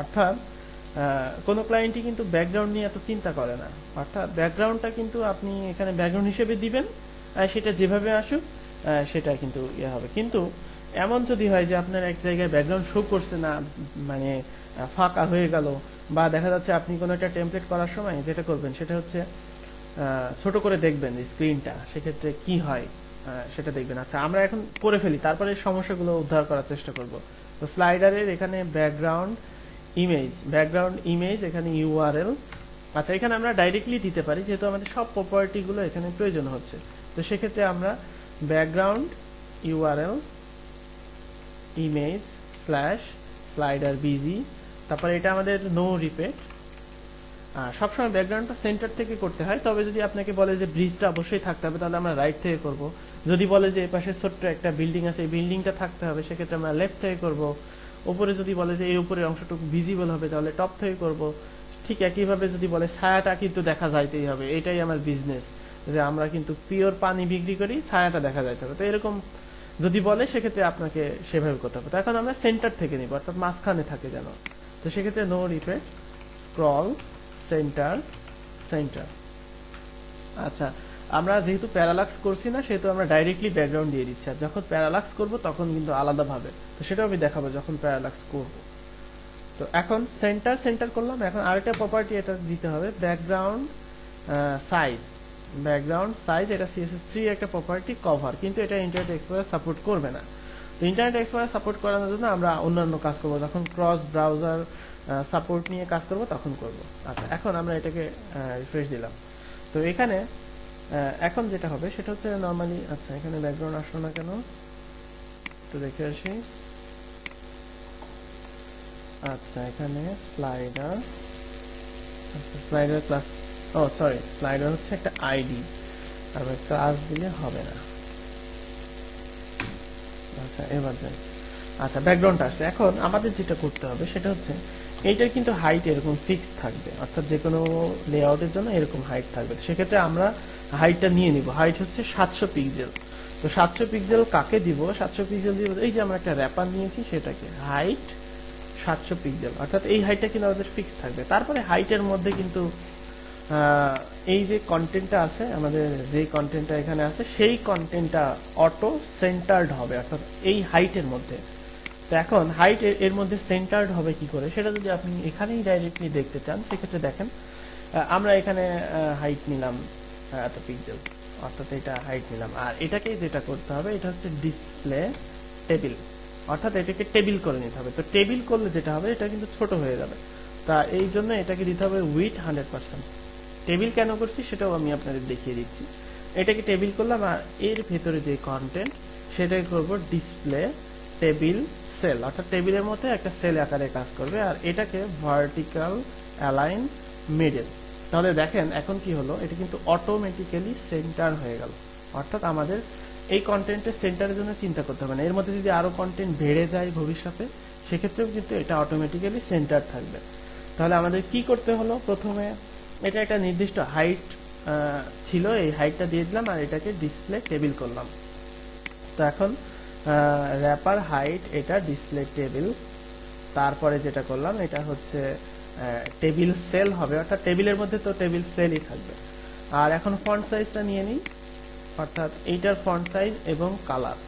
অর্থাৎ কোনো ক্লায়েন্টই কিন্তু ব্যাকগ্রাউন্ড নিয়ে এত চিন্তা করে না। অর্থাৎ ব্যাকগ্রাউন্ডটা কিন্তু আপনি এখানে ব্যাকগ্রাউন্ড হিসেবে দিবেন সেটা যেভাবে আসুক সেটা কিন্তু ইয়ে হবে। কিন্তু এমন যদি হয় যে আপনার এক জায়গায় ব্যাকগ্রাউন্ড শো করছে না মানে ফাঁকা হয়ে গেল, বা দেখা যাচ্ছে আপনি কোনো একটা টেমপ্লেট করার সময় যেটা করবেন সেটা হচ্ছে ছোট করে দেখবেন স্ক্রিনটা সেক্ষেত্রে কি হয় সেটা দেখবেন। আচ্ছা আমরা এখন করে ফেলি, তারপরে সমস্যাগুলো উদ্ধার করার চেষ্টা করব। তো স্লাইডারের এখানে ব্যাকগ্রাউন্ড ইমেজ ব্যাকগ্রাউন্ড ইমেজ এখানে ইউআরএল আচ্ছা এখানে আমরা ডাইরেক্টলি দিতে পারি, যেহেতু আমাদের সব প্রপার্টিগুলো এখানে প্রয়োজন হচ্ছে। তো সেক্ষেত্রে আমরা background URL image slash slider BG তারপরে এটা আমাদের নো রিপেট আর সবসময় ব্যাকগ্রাউন্ডটা সেন্টার থেকে করতে হয়, তবে যদি আপনাকে বলে যে ব্রিজটা অবশ্যই থাকতে হবে, তাহলে আমরা রাইট থেকে করব। যদি বলে যে এপাশে ছোট্ট একটা বিল্ডিং আছে, এই বিল্ডিংটা থাকতে হবে, সেক্ষেত্রে আমরা লেফট থেকে করব। উপরে যদি বলে যে এই উপরের অংশটুকু ভিজিবল হবে, তাহলে টপ থেকে করব। ঠিক একইভাবে যদি বলে ছায়াটা কিন্তু দেখা যাইতেই হবে, এটাই আমার বিজনেস যে আমরা কিন্তু পিওর পানি বিক্রি করি, ছায়াটা দেখা যাইতে হবে। তো এরকম যদি বলে, সেক্ষেত্রে আপনাকে সেভাবে করতে হবে। তো এখন আমরা সেন্টার থেকে নিব, অর্থাৎ মাঝখানে থাকে যেন। তো সেক্ষেত্রে no repeat scroll centre centre আচ্ছা আমরা যেহেতু প্যারালাক্স করছি না, সেহেতু আমরা ডাইরেক্টলি ব্যাকগ্রাউন্ড দিয়ে দিচ্ছি। আর যখন প্যারালাক্স করব, তখন কিন্তু আলাদাভাবে। তো সেটাও আমি দেখাবো যখন প্যারালাক্স করব। তো এখন সেন্টার সেন্টার করলাম। এখন আরেকটা প্রপার্টি এটা দিতে হবে ব্যাকগ্রাউন্ড সাইজ ব্যাকগ্রাউন্ড সাইজ এটা সিএসএস থ্রি একটা প্রপার্টি কভার কিন্তু এটা ইন্টারনেট এক্সপ্লোরার সাপোর্ট করবে না। তো ইন্টারনেট এক্সপ্লোরার সাপোর্ট করানোর জন্য আমরা অন্যান্য কাজ করব। যখন ক্রস ব্রাউজার সাপোর্ট নিয়ে কাজ করব তখন করব। আচ্ছা এখন আমরা এটাকে রিফ্রেশ দিলাম। তো এখানে এখন যেটা হবে সেটা হচ্ছে নর্মালি আচ্ছা এখানে ব্যাকগ্রাউন্ড আসলো না কেন? একটু দেখে আসি। আচ্ছা এখানে স্লাইডার আচ্ছা স্লাইডার ক্লাস ও সরি স্লাইডার হচ্ছে একটা আইডি তারপরে ক্লাস দিলে হবে না। আচ্ছা এবার যাই। আচ্ছা ব্যাকগ্রাউন্ড আসছে। এখন আমাদের যেটা করতে হবে, সেটা হচ্ছে এইটার কিন্তু হাইট এরকম ফিক্স থাকবে। অর্থাৎ যে কোনো লেআউটের জন্য এরকম হাইট থাকবে। সেক্ষেত্রে আমরা হাইটটা নিয়ে নিব। হাইট হচ্ছে সাতশো পিক্সেল তো সাতশো পিক্সেল কাকে দিব? সাতশো পিক্সেল দিব এই যে আমরা একটা র্যাপার নিয়েছি, সেটাকে হাইট সাতশো পিক্সেল অর্থাৎ এই হাইটটা কিন্তু আমাদের ফিক্স থাকবে। তারপরে হাইটের মধ্যে কিন্তু এই যে কন্টেন্টটা আছে, আমাদের যে কন্টেন্টটা এখানে আছে, সেই কন্টেন্টটা অটো সেন্টার্ড হবে, অর্থাৎ এই হাইটের মধ্যে। তো এখন হাইট এর মধ্যে সেন্টার্ড হবে কি করে? সেটা যদি আপনি এখানেই ডাইরেক্টলি দেখতে চান, সেক্ষেত্রে দেখেন আমরা এখানে হাইট নিলাম এত পিক্সেল অর্থাৎ এটা হাইট নিলাম। আর এটাকে যেটা করতে হবে, এটা হচ্ছে ডিসপ্লে টেবিল অর্থাৎ এটাকে টেবিল করে নিতে হবে। তো টেবিল করলে যেটা হবে, এটা কিন্তু ছোট হয়ে যাবে। তা এই জন্য এটাকে দিতে হবে উইথ হান্ড্রেড পার্সেন্ট টেবিল কেন করছি সেটাও আমি আপনাদের দেখিয়ে দিচ্ছি। এটাকে টেবিল করলাম আর এর ভেতরে যে কন্টেন্ট সেটাকে করব ডিসপ্লে টেবিল সেল অর্থাৎ টেবিলের মধ্যে একটা সেল আকারে কাজ করবে আর এটাকে ভার্টিক্যাল অ্যালাইন মিডল তাহলে দেখেন এখন কি হলো, এটা কিন্তু অটোমেটিক্যালি সেন্টার হয়ে গেল। অর্থাৎ আমাদের এই কন্টেন্টের সেন্টারের জন্য চিন্তা করতে হবে না। এর মধ্যে যদি আরও কন্টেন্ট বেড়ে যায় ভবিষ্যতে, সেক্ষেত্রেও কিন্তু এটা অটোমেটিক্যালি সেন্টার থাকবে। তাহলে আমাদের কি করতে হলো? প্রথমে এটা একটা নির্দিষ্ট হাইট ছিল, এই হাইটটা দিয়ে দিলাম আর এটাকে ডিসপ্লে টেবিল করলাম। তো এখন র্যাপার হাইট এটা ডিসপ্লে টেবিল তারপরে যেটা করলাম, এটা হচ্ছে টেবিল সেল হবে। অর্থাৎ টেবিলের মধ্যে তো টেবিল সেলই থাকবে। আর এখন ফন্ট সাইজটা নিয়ে নিই। অর্থাৎ এইটার ফন্ট সাইজ এবং কালার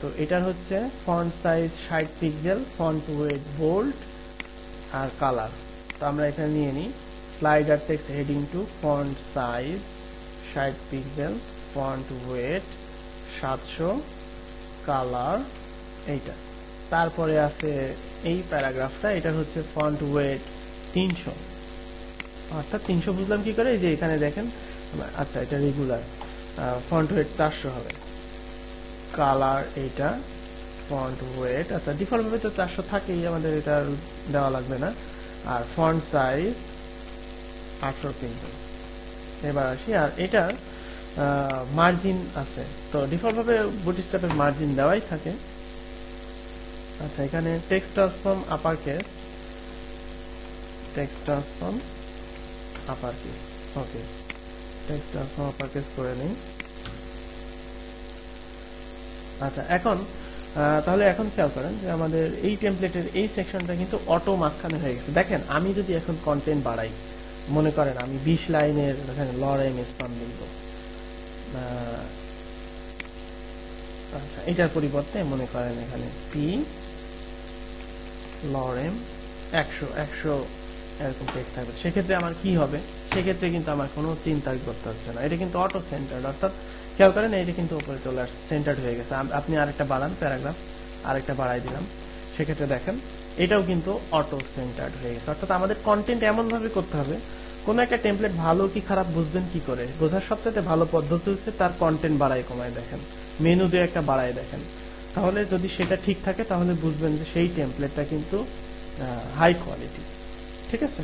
তো এটার হচ্ছে ফন্ট সাইজ ষাট পিক্সেল ফন্ট ওয়েট বোল্ড আর কালার তো আমরা এখানে নিয়ে নিই। Slider text heading two font size ষাট পিক্সেল ফন্ট ওয়েট সাতশো কালার এইটা। তারপরে আছে এই প্যারাগ্রাফটা, এটা হচ্ছে ফন্ট ওয়েট তিনশো। অর্থাৎ তিনশো বুঝলাম কি করে? এই যে এখানে দেখেন আচ্ছা এটা রেগুলার ফন্ট ওয়েট চারশো হবে। কালার এইটা ফন্ট ওয়েট আচ্ছা ডিফল্ট ভাবে তো চারশো থাকেই, আমাদের এটা দেওয়া লাগবে না। আর ফন্ট সাইজ আটশো পিক্সেল এবার আসি, আর এটা মার্জিন আছে। তো ডিফল্ট ভাবে বুটিস্ট্যাপের মার্জিন দেওয়াই থাকে। আচ্ছা এখানে text transform upper case text transform upper case okay text transform upper case করে নিই। আচ্ছা এখন তাহলে এখন খেয়াল করেন যে আমাদের এই টেমপ্লেটের এই সেকশনটা কিন্তু অটো মাঝখানে হয়ে গেছে। দেখেন, আমি যদি এখন কন্টেন্ট বাড়াই মনে করেন, আমি বিশ লাইনের লরেম স্পাম লিখব। আচ্ছা এটার পরিবর্তে মনে করেন এখানে পি লরেম একশো একশো এরকম টেক্সট থাকবে। সেক্ষেত্রে আমার কি হবে? সেক্ষেত্রে কিন্তু আমার কোনো চিন্তা করতে হচ্ছে না। এটা কিন্তু অটো সেন্টার্ড অর্থাৎ খেয়াল করেন এটা কিন্তু উপরে চলে আসছে সেন্টার্ড হয়ে গেছে। আপনি আরেকটা বাড়ান প্যারাগ্রাফ আরেকটা বাড়াই দিলাম। সেক্ষেত্রে দেখেন, এটাও কিন্তু অটো সেন্টার্ড হয়ে গেছে। অর্থাৎ আমাদের কন্টেন্ট এমন ভাবে করতে হবে কোন একটা টেমপ্লেট ভালো কি খারাপ বুঝবেন কি করে? বোঝার সবচেয়ে ভালো পদ্ধতি হচ্ছে তার কন্টেন্ট বাড়াই কমায় দেখেন। মেনু দিয়ে একটা বাড়াই দেখেন। তাহলে যদি সেটা ঠিক থাকে, তাহলে বুঝবেন যে সেই টেমপ্লেটটা কিন্তু হাই কোয়ালিটি ঠিক আছে?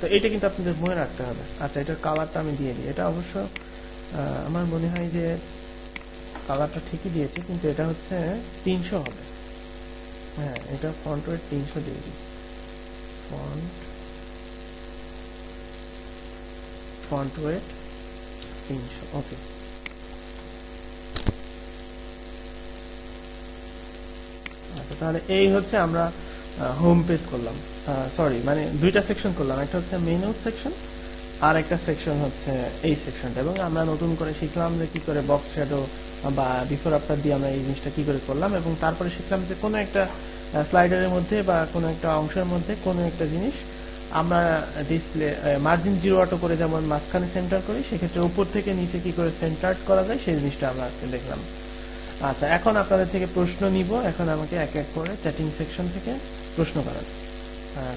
তো এটা কিন্তু আপনাদের মনে রাখতে হবে। আচ্ছা এটার কালারটা আমি দিয়ে দিই। এটা অবশ্য আমার মনে হয় যে কালারটা ঠিকই দিয়েছে, কিন্তু এটা হচ্ছে তিনশো হবে। হ্যাঁ এটা ফন্ট ওয়েট তিনশো দিয়ে দিই। ফন্ট ফন্ট ওয়েট তিনশো ওকে আচ্ছা তাহলে এই হচ্ছে আমরা হোম পেজ করলাম। সরি মানে দুইটা সেকশন করলাম, একটা হচ্ছে মেনু সেকশন আর একটা সেকশন হচ্ছে এই সেকশনটা এবং আমরা নতুন করে শিখলাম যে কি করে বক্স শ্যাডো বা বিফোর আফটার দিয়ে আমরা এই জিনিসটা কি করে করলাম, এবং তারপরে শিখলাম যে কোনো একটা স্লাইডারের মধ্যে বা কোনো একটা অংশের মধ্যে কোনো একটা জিনিস আমরা ডিসপ্লে মার্জিন জিরো অটো করে যেমন মাঝখানে সেন্টার করি, সেক্ষেত্রে উপর থেকে নিচে কি করে সেন্টার করা যায়, সেই জিনিসটা আমরা আজকে দেখলাম। আচ্ছা এখন আপনাদের থেকে প্রশ্ন নিব। এখন আমাকে এক এক করে চ্যাটিং সেকশন থেকে প্রশ্ন করান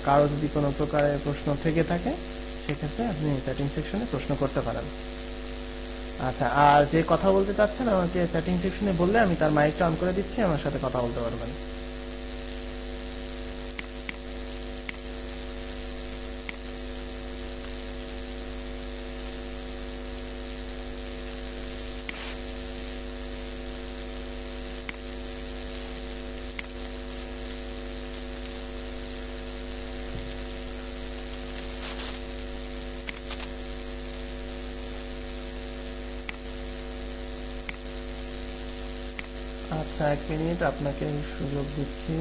কারও যদি কোনো প্রকারের প্রশ্ন থেকে থাকে, সেক্ষেত্রে আপনি চ্যাটিং সেকশনে প্রশ্ন করতে পারেন। আচ্ছা আর যে কথা বলতে চাচ্ছেন, আমাকে চ্যাটিং সেকশনে বললে আমি তার মাইকটা অন করে দিচ্ছি, আমার সাথে কথা বলতে পারবেন আচ্ছা এক মিনিট আপনাকে সুযোগ দিচ্ছি।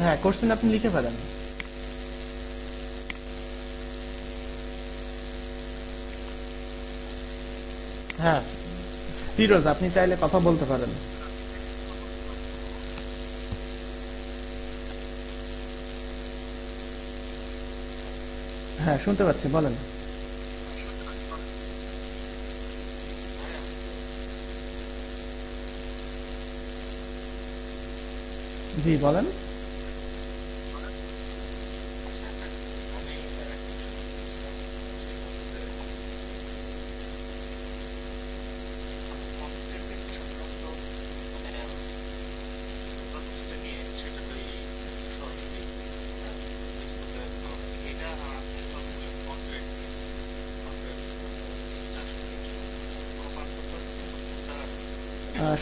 হ্যাঁ কোশ্চেন আপনি লিখে ফেলেন। হ্যাঁ ফিরোজ, আপনি চাইলে কথা বলতে পারেন। হ্যাঁ শুনতে পাচ্ছি বলেন। জি বলেন।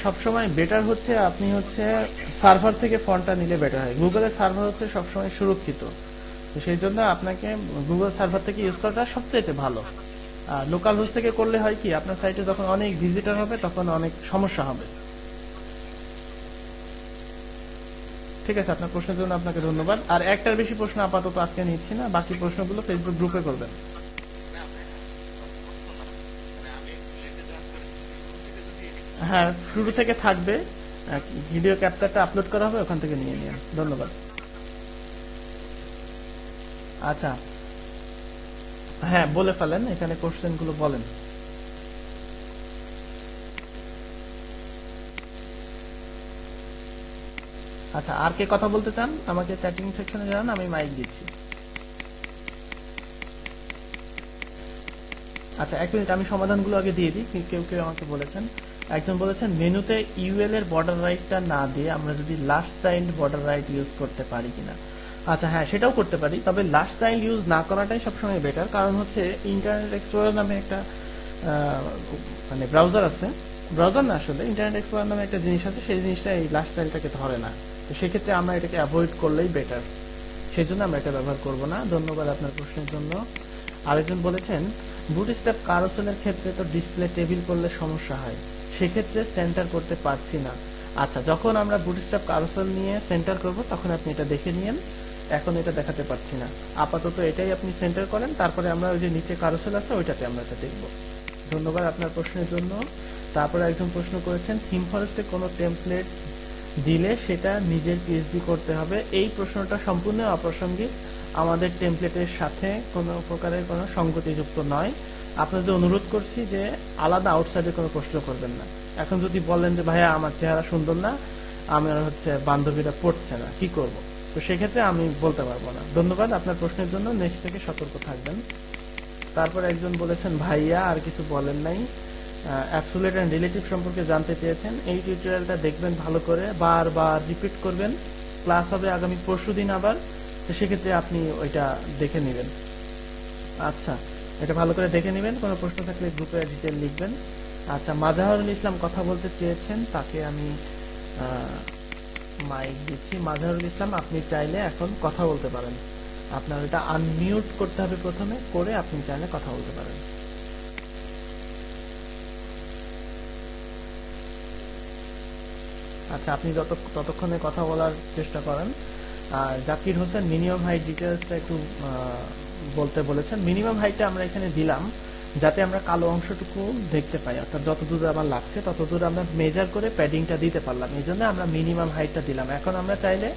সবসময় বেটার হচ্ছে, আপনি হচ্ছে সার্ভার থেকে ফন্টটা নিলে বেটার হয়। গুগলের সার্ভার হচ্ছে সবসময় সুরক্ষিত। তো সেই জন্য আপনাকে গুগল সার্ভার থেকে ইউজ করাটা সবচেয়ে ভালো। আর লোকাল হোস্ট থেকে করলে হয় কি, আপনার সাইটে যখন অনেক ভিজিটার হবে, তখন অনেক সমস্যা হবে। ঠিক আছে, আপনার প্রশ্নের জন্য আপনাকে ধন্যবাদ। আর একটার বেশি প্রশ্ন আপাতত আজকে নিচ্ছি না, বাকি প্রশ্নগুলো ফেসবুক গ্রুপে করবেন। হ্যাঁ শুরু থেকে থাকবে। ভিডিও ক্যাপচারটা আপলোড করা হবে, ওখান থেকে নিয়ে নিন ধন্যবাদ। আচ্ছা। হ্যাঁ বলে ফেলেন, এখানে কোশ্চেনগুলো বলেন। আচ্ছা আর কে কথা বলতে চান? আমাকে চ্যাটিং সেকশনে জানান, আমি মাইক দিচ্ছি। আচ্ছা এক মিনিট আমি সমাধানগুলো আগে দিয়ে দিই কেউ কেউ আমাকে বলেছেন। একজন বলেছেন, মেনুতে ইউএল এর বর্ডার রাইটটা না দিয়ে আমরা যদি last child border right use করতে পারি কিনা। আচ্ছা হ্যাঁ সেটাও করতে পারি, তবে লাস্ট চাইল্ড ইউজ না করাটাই সবসময় বেটার কারণ হচ্ছে ইন্টারনেট এক্সপ্লোরার নামে একটা মানে ব্রাউজার আছে। ব্রাউজার না আসলে ইন্টারনেট এক্সপ্লোরার নামে একটা জিনিস আছে, সেই জিনিসটা এই লাস্ট চাইল্ডটাকে ধরে না। তো সেক্ষেত্রে আমরা এটাকে অ্যাভয়েড করলেই বেটার সেই জন্য আমরা এটা ব্যবহার করব না। ধন্যবাদ আপনার প্রশ্নের জন্য। আরেকজন বলেছেন বুট বুটস্ট্র্যাপ কারোসেলের ক্ষেত্রে তো ডিসপ্লে টেবিল করলে সমস্যা হয়। সেক্ষেত্রে সেন্টার করতে পারছি না। আচ্ছা যখন আমরা বুটস্ট্র্যাপ কারোসেল নিয়ে সেন্টার করব, তখন আপনি এটা দেখে নিন এখন এটা দেখাতে পারছি না। আপাতত এটাই আপনি সেন্টার করেন, তারপরে আমরা ওই যে নিচে কারোসেল আছে, ওইটাতে আমরা এটা দেখব। ধন্যবাদ আপনার প্রশ্নের জন্য। তারপরে একজন প্রশ্ন করেছেন থিম ফরেস্টে কোনো টেমপ্লেট দিলে সেটা নিজের পিএইচডি করতে হবে? এই প্রশ্নটা সম্পূর্ণ অপ্রাসঙ্গিক। আমাদের টেমপ্লেটের সাথে কোনো প্রকারের কোনো সংগতিযুক্ত নয়। আপনাদের অনুরোধ করছি যে আলাদা আউটসাইডে কোনো প্রশ্ন করবেন না। এখন যদি বলেন যে, ভাইয়া, আমার চেহারা সুন্দর না আমার হচ্ছে বান্ধবীরা পড়ছে না, কি করব? তো সেক্ষেত্রে আমি বলতে পারব না। ধন্যবাদ আপনার প্রশ্নের জন্য। নেক্সট থেকে সতর্ক থাকবেন। তারপর একজন বলেছেন, ভাইয়া, আর কিছু বলেন নাই। অ্যাবসোলিউট অ্যান্ড রিলেটিভ সম্পর্কে জানতে চেয়েছেন। এই টিউটোরিয়ালটা দেখবেন ভালো করে। বারবার রিপিট করবেন। ক্লাস হবে আগামী পরশু দিন আবার। তো সেক্ষেত্রে আপনি ওইটা দেখে নেবেন। আচ্ছা। এটা ভালো করে দেখে নেবেন, কোনো প্রশ্ন থাকলে গ্রুপে ডিটেল লিখবেন। আচ্ছা মাজাহরুল ইসলাম কথা বলতে চেয়েছেন, তাকে আমি মাইক দিচ্ছি। মাজাহরুল ইসলাম, আপনি চাইলে এখন কথা বলতে পারেন। আপনার এটা আনমিউট করতে হবে প্রথমে, করে আপনি চাইলে কথা বলতে পারেন। আচ্ছা আপনি যত, ততক্ষণে কথা বলার চেষ্টা করেন। আর জাকির হোসেন, মিনিমাম হাইট ডিটেলসটা একটু বলতে বলেছেন মিনিমাম হাইটটা আমরা এখানে দিলাম যাতে আমরা কালো অংশটুকু দেখতে পাই। অর্থাৎ যত দূর আমার লাগছে, তত দূর আমরা মেজার করে প্যাডিংটা দিতে পারলাম। এই জন্য আমরা মিনিমাম হাইটটা দিলাম। এখন আমরা চাইলে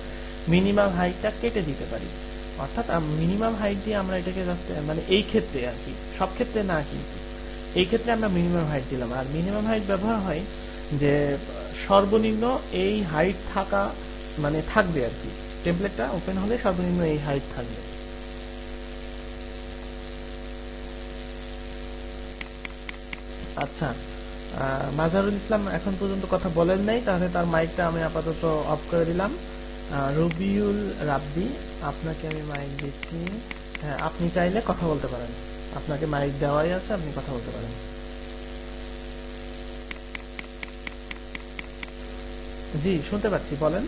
মিনিমাম হাইটটা কেটে দিতে পারি। অর্থাৎ মিনিমাম হাইট দিয়ে আমরা এটাকে মানে এই ক্ষেত্রে আর কি, সব ক্ষেত্রে না কিন্তু, এই ক্ষেত্রে আমরা মিনিমাম হাইট দিলাম। আর মিনিমাম হাইট ব্যবহার হয় যে, সর্বনিম্ন এই হাইট থাকা মানে থাকবে আর কি। টেমপ্লেটটা ওপেন হলে সর্বনিম্ন এই হাইট থাকবে। আচ্ছা মাজারুল ইসলাম এখন পর্যন্ত কথা বলেন নাই, তাহলে তার মাইকটা আমি আপাতত অফ করে দিলাম। রবিউল রাব্বি, আপনাকে আমি মাইক দিচ্ছি। হ্যাঁ আপনি চাইলে কথা বলতে পারেন। আপনাকে মাইক দেওয়াই আছে, আপনি কথা বলতে পারেন। জি, শুনতে পাচ্ছি, বলেন।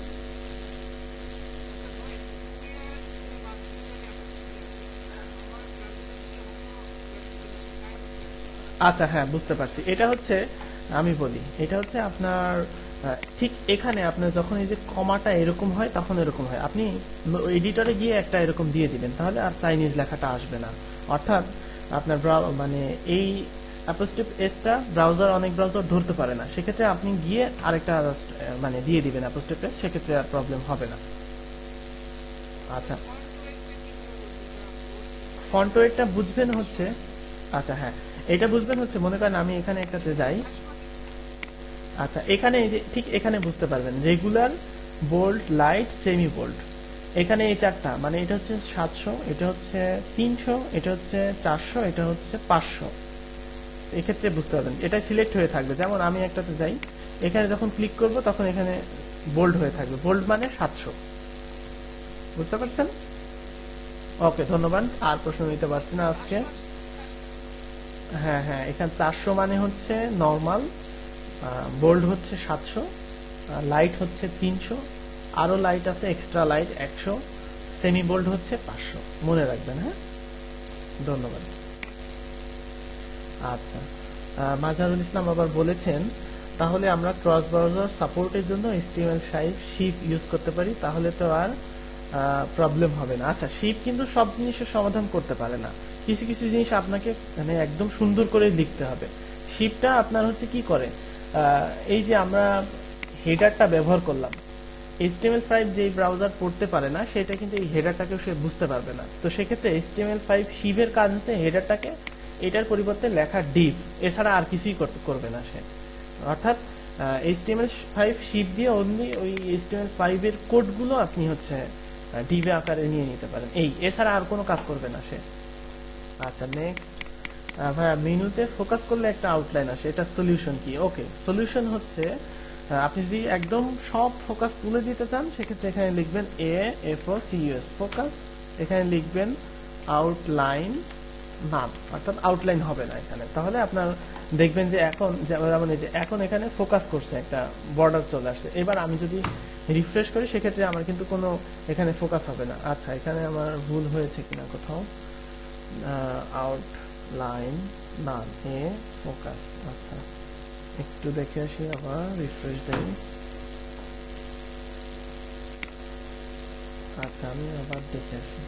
আচ্ছা হ্যাঁ বুঝতে পারছি। এটা হচ্ছে, আমি বলি, এটা হচ্ছে আপনার ঠিক এখানে আপনার যখন এই যে কমাটা এরকম হয়, তখন এরকম হয়। আপনি এডিটরে গিয়ে একটা এরকম দিয়ে দিবেন, তাহলে আর চাইনিজ লেখাটা আসবে না। অর্থাৎ আপনার মানে এই অ্যাপোস্টিপ এসটা ব্রাউজার অনেক ব্রাউজার ধরতে পারে না। সেক্ষেত্রে আপনি গিয়ে আরেকটা মানে দিয়ে দিবেন অ্যাপোস্টিপ এস সেক্ষেত্রে আর প্রবলেম হবে না। আচ্ছা। ফন্ট বুঝবেন হচ্ছে আচ্ছা হ্যাঁ। এটা বুঝবেন হচ্ছে, মনে করেন আমি এখানে একটাতে যাই। আচ্ছা এখানে এই যে, ঠিক এখানে বুঝতে পারবেন। Regular bold light semi bold এখানে এই চারটা মানে এটা হচ্ছে সাতশো, এটা হচ্ছে তিনশো, এটা হচ্ছে চারশো, এটা হচ্ছে পাঁচশো। এক্ষেত্রে বুঝতে পারবেন, এটা সিলেক্ট হয়ে থাকবে। যেমন আমি একটাতে যাই, এখানে যখন ক্লিক করব, তখন এখানে বোল্ড হয়ে থাকবে। বোল্ড মানে সাতশো। বুঝতে পারছেন? ওকে ধন্যবাদ। আর প্রশ্ন নিতে পারছি না আজকে। হ্যাঁ হ্যাঁ এখানে চারশো মানে হচ্ছে নর্মাল বোল্ড হচ্ছে সাতশো লাইট হচ্ছে তিনশো, আরও লাইট আছে এক্সট্রা লাইট একশো সেমি বোল্ড হচ্ছে পাঁচশো। মনে রাখবেন হ্যাঁ? ধন্যবাদ। আচ্ছা মাজারুল ইসলাম আবার বলেছেন, তাহলে আমরা ক্রস ব্রাউজার সাপোর্টের জন্য HTML ফাইভ শিপ ইউজ করতে পারি, তাহলে তো আর প্রবলেম হবে না। আচ্ছা শিপ কিন্তু সব জিনিসের সমাধান করতে পারে না। কিছু কিছু জিনিস আপনাকে মানে একদম সুন্দর করে লিখতে হবে। শিপটা আপনার হচ্ছে কি করে? এই যে আমরা হেডারটা ব্যবহার করলাম। HTML5 যেই ব্রাউজার পড়তে পারে না, সেটা কিন্তু এই হেডারটাকেও সে বুঝতে পারবে না। তো সেক্ষেত্রে HTML5 শিবের কাজ হচ্ছে হেডারটাকে এটার পরিবর্তে লেখা ডিপ এছাড়া আর কিছুই করবে না সে। অর্থাৎ HTML5 শিপ দিয়ে অনলি ওই HTML5 এর কোডগুলো আপনি হচ্ছে ডিবে আকারে নিয়ে নিতে পারেন। এই, এছাড়া আর কোনো কাজ করবে না সে। আচ্ছা নেক্সট ভাইয়া মেনুতে ফোকাস করলে একটা আউটলাইন আসে, এটা সলিউশন কি? ওকে সলিউশন হচ্ছে আপনি যদি একদম সব ফোকাস তুলে দিতে চান, সেক্ষেত্রে এখানে লিখবেন এ এফ ও ফোকাস এখানে লিখবেন আউটলাইন নাম অর্থাৎ আউটলাইন হবে না এখানে। তাহলে আপনার দেখবেন যে এখন যেমন এই যে এখন এখানে ফোকাস করছে, একটা বর্ডার চলে আসছে। এবার আমি যদি রিফ্রেশ করি, সেক্ষেত্রে আমার কিন্তু কোনো এখানে ফোকাস হবে না। আচ্ছা এখানে আমার ভুল হয়েছে কিনা কোথাও? আউটলাইন নাম এ ফোকাস আচ্ছা একটু দেখে আসি আবার রিফ্রেশ দেই। আচ্ছা আমি আবার দেখে আসি।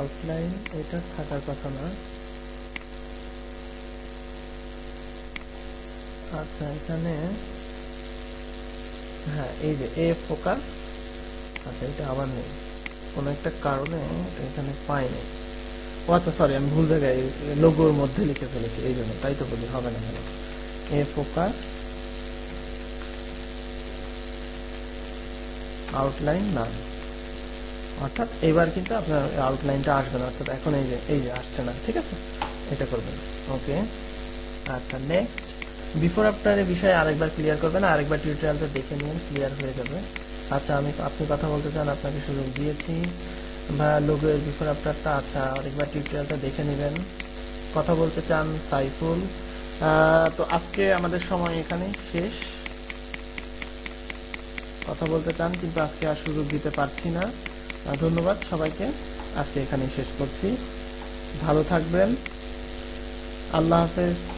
আউটলাইন এটা থাকার কথা না। আচ্ছা এখানে হ্যাঁ এই যে এ ফোকাস আচ্ছা এটা আবার নেই। কোনো একটা কারণে এখানে পাইনি। ও আচ্ছা সরি আমি ভুল জায়গায় লোগোর মধ্যে লিখে ফেলেছি, এই জন্য, তাই তো বলি, হবে না। এ ফোকাস আউটলাইন না। অর্থাৎ এবার কিন্তু আপনার আউটলাইনটা আসবে না, অর্থাৎ এখন এই যে এই যে আসছে না, ঠিক আছে? এটা করবেন, ওকে? আচ্ছা নেক্সট বিফোর আফটার এর বিষয়ে আরেকবার ক্লিয়ার করবেন, আরেকবার টিউটোরিয়ালটা দেখে নিন ক্লিয়ার হয়ে যাবে। আচ্ছা আমি আপনি কথা বলতে চান, আপনাকে সুযোগ দিয়েছি। বা লোগো বিফোর আফটারটা আচ্ছা আরেকবার টিউটোরিয়ালটা দেখে নেবেন। কথা বলতে চান সাইফুল। তো আজকে আমাদের সময় এখানে শেষ। কথা বলতে চান, কিন্তু আজকে আর সুযোগ দিতে পারছি না। ধন্যবাদ সবাইকে। আজকে এখানেই শেষ করছি। ভালো থাকবেন। আল্লাহ হাফেজ।